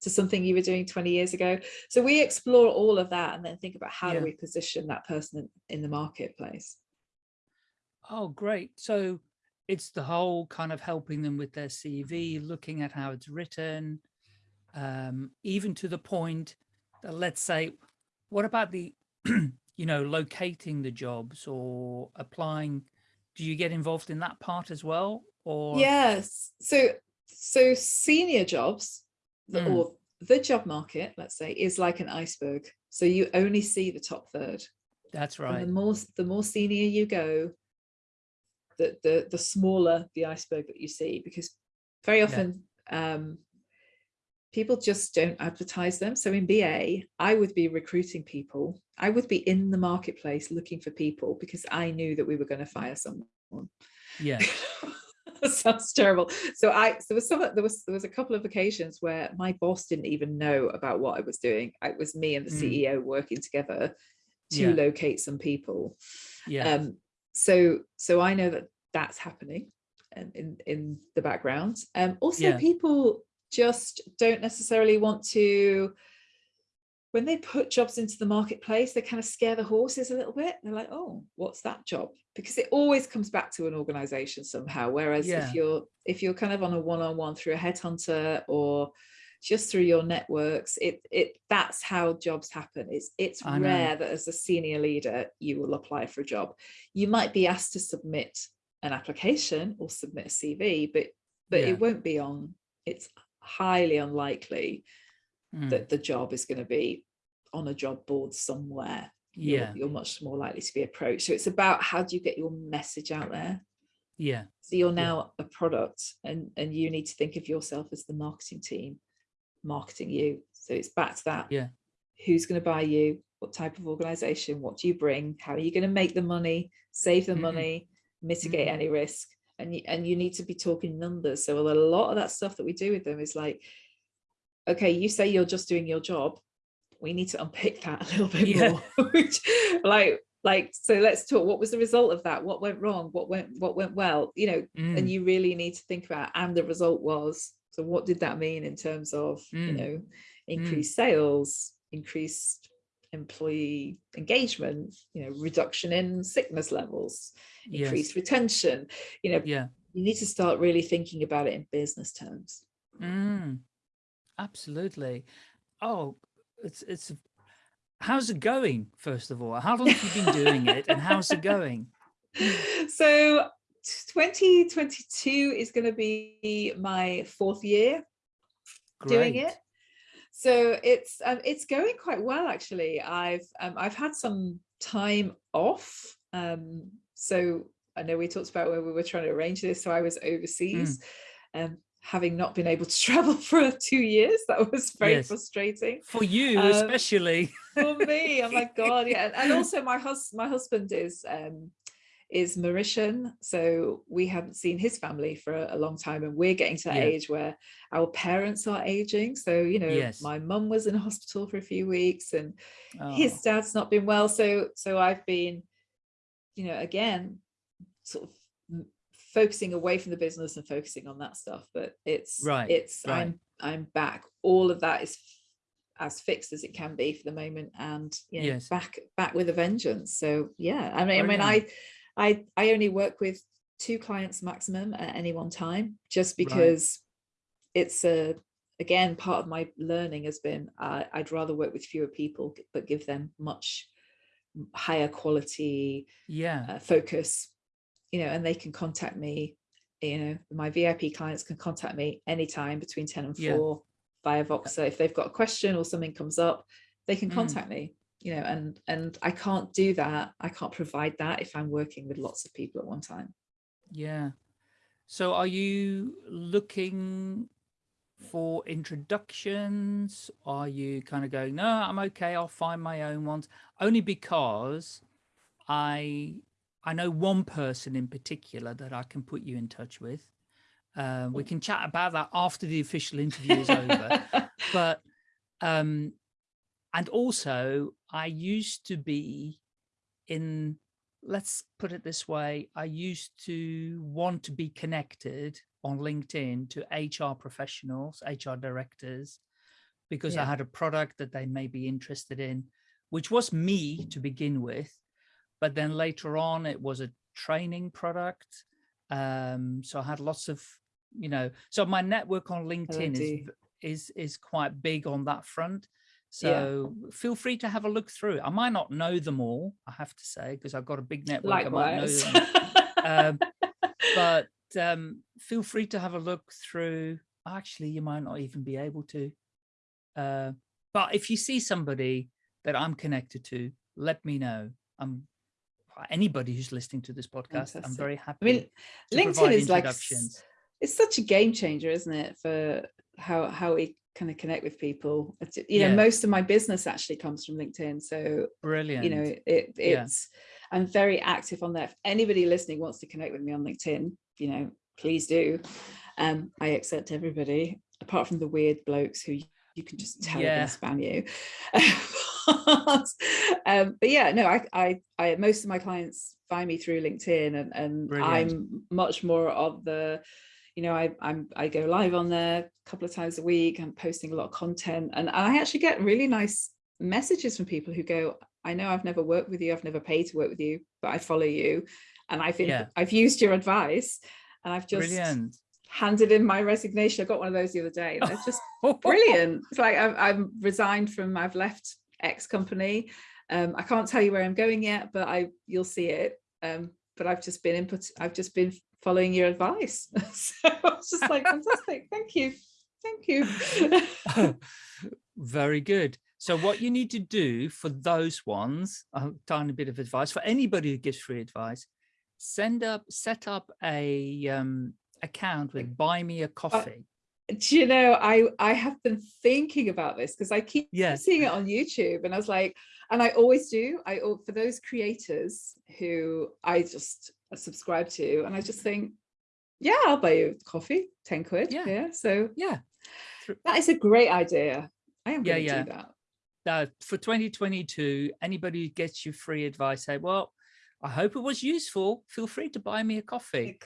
to something you were doing 20 years ago? So we explore all of that and then think about how yeah. do we position that person in, in the marketplace? Oh, great. So it's the whole kind of helping them with their CV, looking at how it's written, um, even to the point that let's say, what about the, you know, locating the jobs or applying? Do you get involved in that part as well? Or yes, so so senior jobs mm. or the job market, let's say, is like an iceberg. So you only see the top third. That's right. And the more the more senior you go, the the the smaller the iceberg that you see because very often yeah. um, people just don't advertise them. So in ba i would be recruiting people. I would be in the marketplace looking for people because i knew that we were going to fire someone. Yeah. Sounds terrible. So i so there was some there was there was a couple of occasions where my boss didn't even know about what i was doing. It was me and the mm. ceo working together to yeah. locate some people. Yeah. Um so so I know that that's happening in in, in the background. Um, also, yeah. people just don't necessarily want to when they put jobs into the marketplace, they kind of scare the horses a little bit. They're like, oh, what's that job? Because it always comes back to an organization somehow. Whereas Yeah. if you're if you're kind of on a one-on-one through a headhunter or just through your networks, it it that's how jobs happen. It's it's I know. rare that as a senior leader you will apply for a job. You might be asked to submit an application or submit a CV, but but Yeah. it won't be on. It's highly unlikely Mm, that the job is going to be on a job board somewhere. You're- yeah, You're, much more likely to be approached. So it's about how do you get your message out there? yeah, So you're Yeah. now a product and, and you need to think of yourself as the marketing team marketing you. So it's back to that. Yeah. Who's going to buy you? What type of organization? What do you bring? How are you going to make the money, save the Mhm. money, mitigate Mhm. any risk? And you, and you need to be talking numbers. So a lot of that stuff that we do with them is like, okay, you say you're just doing your job. We need to unpick that a little bit Yeah. more. Like, like, so let's talk. What was the result of that? What went wrong? What went, what went well? You know, mm, and you really need to think about and the result was so what did that mean in terms of you Mm. know increased sales increased employee engagement you know reduction in sickness levels yes, increased retention you know yeah, you need to start really thinking about it in business terms mm, absolutely. Oh, it's it's. How's it going? First of all, how long have you been doing it, and how's it going? so 2022 is going to be my fourth year doing it. So it's um, it's going quite well actually. I've um, I've had some time off. Um, so I know we talked about when we were trying to arrange this. So I was overseas, um, having not been able to travel for two years. That was very Yes. frustrating For you, Um, especially. for me. Oh my god, yeah. And, and also my hus my husband is um is Mauritian, so we haven't seen his family for a, a long time, and we're getting to that Yeah. age where our parents are aging. So you know, Yes. my mum was in hospital for a few weeks, and Oh, his dad's not been well. So so I've been, you know, again, sort of focusing away from the business and focusing on that stuff. But it's Right, it's right. I'm I'm back. All of that is as fixed as it can be for the moment and you know, Yes. back back with a vengeance so yeah i mean i mean Brilliant. i i i only work with two clients maximum at any one time just because it's a again part of my learning has been uh, i'd rather work with fewer people but give them much higher quality yeah, uh, focus you know and they can contact me you know my vip clients can contact me anytime between 10 and 4 Yeah. via voxer. If they've got a question or something comes up they can Mm. contact me you know and and i can't do that i can't provide that if i'm working with lots of people at one time yeah. So are you looking for introductions? Are you kind of going, no, I'm okay, I'll find my own ones? Only because I I know one person in particular that I can put you in touch with. Uh, we can chat about that after the official interview is over. but um and also i used to be in let's put it this way i used to want to be connected on linkedin to hr professionals hr directors because i had a product that they may be interested in which was me to begin with but then later on it was a training product. Um so i had lots of you know so my network on linkedin is is is quite big on that front Yeah. so feel free to have a look through i might not know them all i have to say because i've got a big network I might know likewise. them, um, but um feel free to have a look through. Actually you might not even be able to. Uh but if you see somebody that i'm connected to let me know. I'm anybody who's listening to this podcast i'm very happy i mean linkedin is like it's such a game changer isn't it for how how we kind of connect with people It's- you know most of my business actually comes from linkedin so brilliant you know it Yeah. it's i'm very active on there if anybody listening wants to connect with me on linkedin you know please do um i accept everybody apart from the weird blokes who you can just tell Yeah. yeah. spam you but, um but yeah no I, I i most of my clients find me through linkedin and and Brilliant. i'm much more of the you know I, i'm i go live on there a couple of times a week i'm posting a lot of content and i actually get really nice messages from people who go, I know I've never worked with you, I've never paid to work with you, but I follow you and I've Yeah. I've used your advice and I've just Brilliant. handed in my resignation. I got one of those the other day. They're just brilliant. It's like I've, I've resigned from, I've left X company. Um, I can't tell you where I'm going yet, but I you'll see it. Um, but I've just been input, I've just been following your advice. so I was just like, fantastic. Thank you. Thank you. Very good. So what you need to do for those ones, a tiny bit of advice for anybody who gives free advice, send up, set up a um, account with buy me a coffee. Do you know, I, I have been thinking about this because I keep Yeah. seeing it on YouTube and I was like, and I always do, I for those creators who I just subscribe to, and I just think, yeah, I'll buy you coffee, 10 quid. Yeah. Yeah. So Yeah. that is a great idea. I am Yeah, going to yeah. do that. Now, for 2022, anybody who gets you free advice, say, well, I hope it was useful. Feel free to buy me a coffee.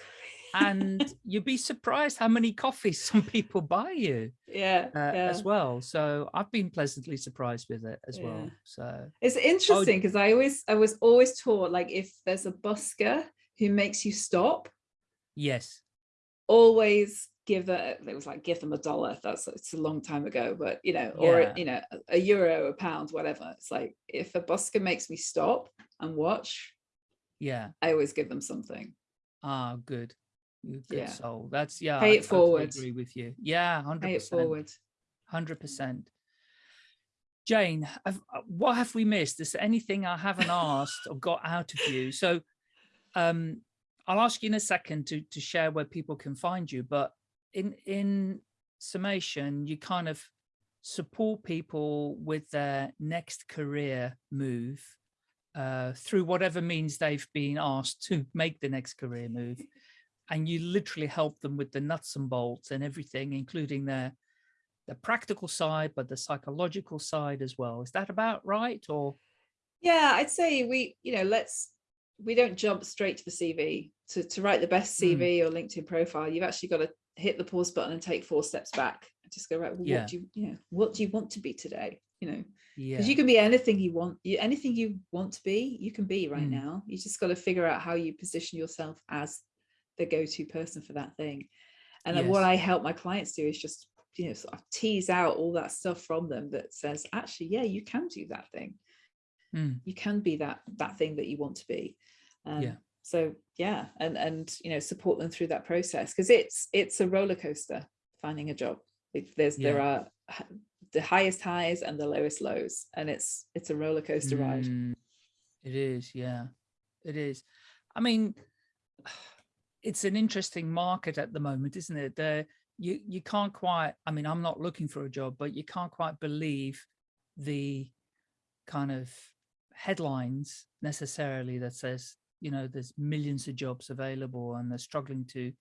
And you'd be surprised how many coffees some people buy you yeah, uh, yeah. as well. So I've been pleasantly surprised with it as well. So It's interesting because I always, I was always taught like if there's a busker who makes you stop, yes, always give a it was like give them a dollar that's it's a long time ago but you know or Yeah. you know a euro a pound whatever it's like if a busker makes me stop and watch yeah. i always give them something Ah, good. Good Yeah. soul. That's yeah. Pay I it totally forward. Agree with you. Yeah, hundred pay it forward Hundred percent. Jane, have, uh, what have we missed? Is there anything I haven't asked or got out of you? So, um, I'll ask you in a second to to share where people can find you. But in in summation, you kind of support people with their next career move uh, through whatever means they've been asked to make the next career move. And you literally help them with the nuts and bolts and everything, including their the practical side, but the psychological side as well. Is that about right? Or yeah i'd say we you know let's we don't jump straight to the cv to, to write the best Mm. cv or linkedin profile you've actually got to hit the pause button and take four steps back. Just go right well, Yeah. what do you you know what do you want to be today you know? Yeah, because you can be anything you want you anything you want to be you can be right Mm. now. You just got to figure out how you position yourself as the go-to person for that thing. And then what i help my clients do is just you know sort of tease out all that stuff from them that says actually yeah you can do that thing Mm. you can be that that thing that you want to be um, Yeah. so yeah and and you know support them through that process because it's it's a roller coaster finding a job It- there's there are the highest highs and the lowest lows and it's it's a roller coaster ride Mm, It is, yeah, it is. I mean, it's an interesting market at the moment, isn't it? There, you you can't quite. I mean, I'm not looking for a job, but you can't quite believe the kind of headlines necessarily that says, you know, there's millions of jobs available and they're struggling to.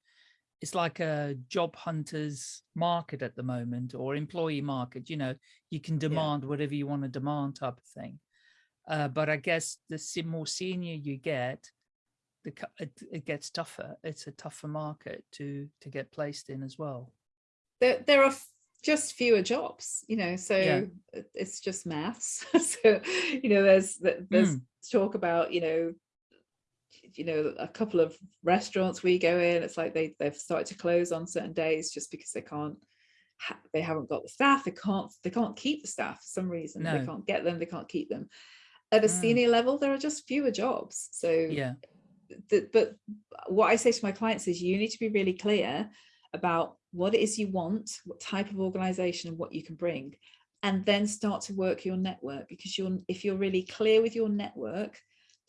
It's like a job hunters market at the moment or employee market. You know, you can demand whatever you want to demand type of thing. Uh, but I guess the more senior you get, the it, it gets tougher. It's a tougher market to to get placed in as well. there, there are just fewer jobs you know so Yeah. it's just maths so you know there's there's Mm. talk about you know you know a couple of restaurants we go in it's like they they've started to close on certain days just because they can't ha- they haven't got the staff they can't they can't keep the staff for some reason they can't get them they can't keep them at a Mm. senior level there are just fewer jobs so Yeah, the, but what I say to my clients is you need to be really clear about what it is you want, what type of organization and what you can bring, and then start to work your network because you're if you're really clear with your network,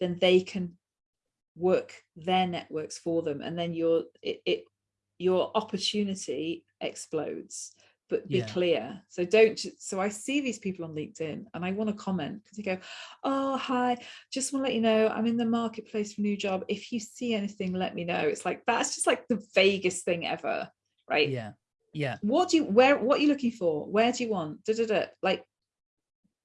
then they can work their networks for them and then your it, it your opportunity explodes. But be Yeah. clear. So don't so i see these people on linkedin and i want to comment because they go oh hi just want to let you know i'm in the marketplace for a new job. If you see anything let me know. It's like that's just like the vaguest thing ever right? Yeah, yeah, what do you where what are you looking for? Where do you want? Da, da, da. like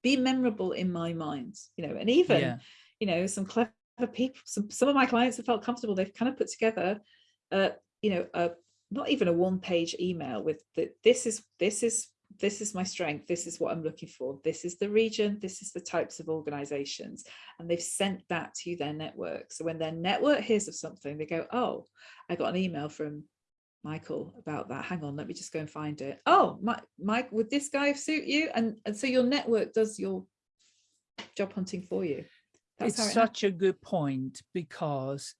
be memorable in my mind you know and even yeah, you know some clever people some some of my clients have felt comfortable. They've kind of put together uh you know a not even a one page email with the, this is this is this is my strength. This is what i'm looking for. This is the region. This is the types of organizations. And they've sent that to their network. So when their network hears of something they go oh i got an email from michael about that. Hang on let me just go and find it. Oh my mike would this guy suit you? And and so your network does your job hunting for you. That's it's it such a good point because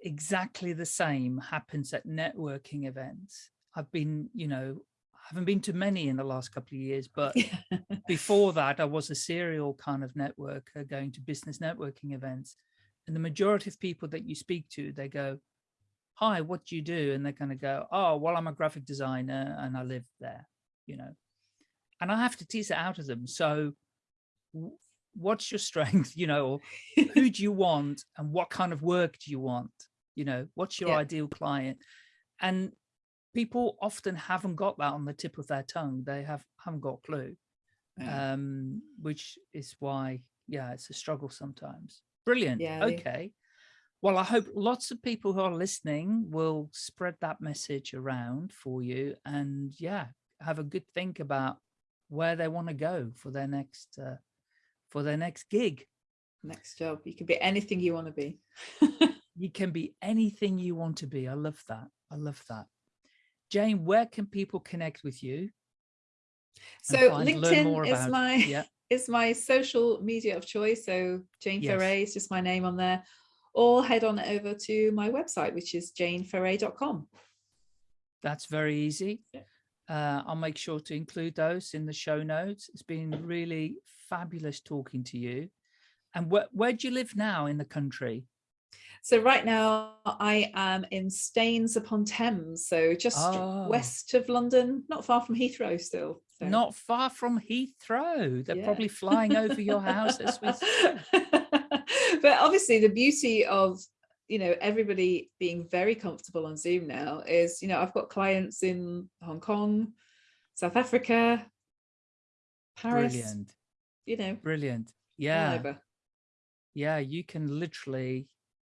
exactly the same happens at networking events. I've been, you know, I haven't been to many in the last couple of years, but before that, I was a serial kind of networker going to business networking events. And the majority of people that you speak to, they go, hi, what do you do? And they're going to go, oh, well, I'm a graphic designer and I live there, you know, and I have to tease it out of them. So what's your strength, you know, who do you want and what kind of work do you want? You know, what's your yeah. ideal client? And people often haven't got that on the tip of their tongue. They have haven't got a clue, yeah. um, which is why, yeah, it's a struggle sometimes. Brilliant. Yeah, okay. Well, I hope lots of people who are listening will spread that message around for you and yeah, have a good think about where they want to go for their next uh, for their next gig. Next job. You can be anything you want to be. you can be anything you want to be. I love that. I love that. Jane, where can people connect with you? So find, LinkedIn is my yeah. is my social media of choice. So Jane yes. Ferret is just my name on there. Or head on over to my website, which is janeferret.com. That's very easy. Uh, I'll make sure to include those in the show notes. It's been really fabulous talking to you. And wh where do you live now in the country? So right now I am in Staines upon Thames, so just oh. west of London, not far from Heathrow still. So. Not far from Heathrow. They're yeah. probably flying over your house as we But obviously the beauty of you know everybody being very comfortable on zoom now is you know i've got clients in hong kong south africa paris brilliant. you know brilliant. yeah. yeah you can literally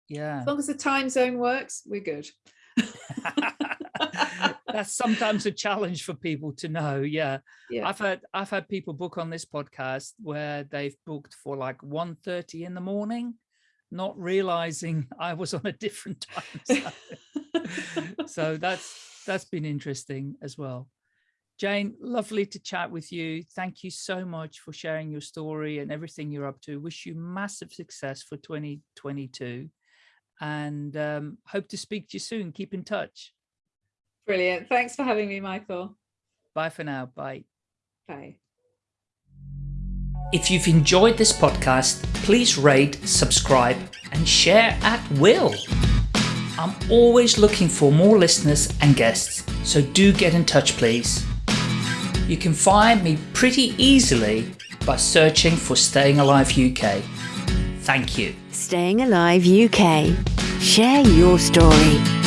yeah. As long as the time zone works we're good that's sometimes a challenge for people to know yeah. yeah i've had i've had people book on this podcast where they've booked for like 1 30 in the morning not realizing i was on a different time so that's that's been interesting as well Jane, lovely to chat with you. Thank you so much for sharing your story and everything you're up to. Wish you massive success for 2022 and um, hope to speak to you soon. Keep in touch. Brilliant. Thanks for having me, Michael. Bye for now. Bye. Bye. If you've enjoyed this podcast, please rate, subscribe, and share at will. I'm always looking for more listeners and guests, so do get in touch, please. You can find me pretty easily by searching for Staying Alive UK. Thank you. Staying Alive UK. Share your story.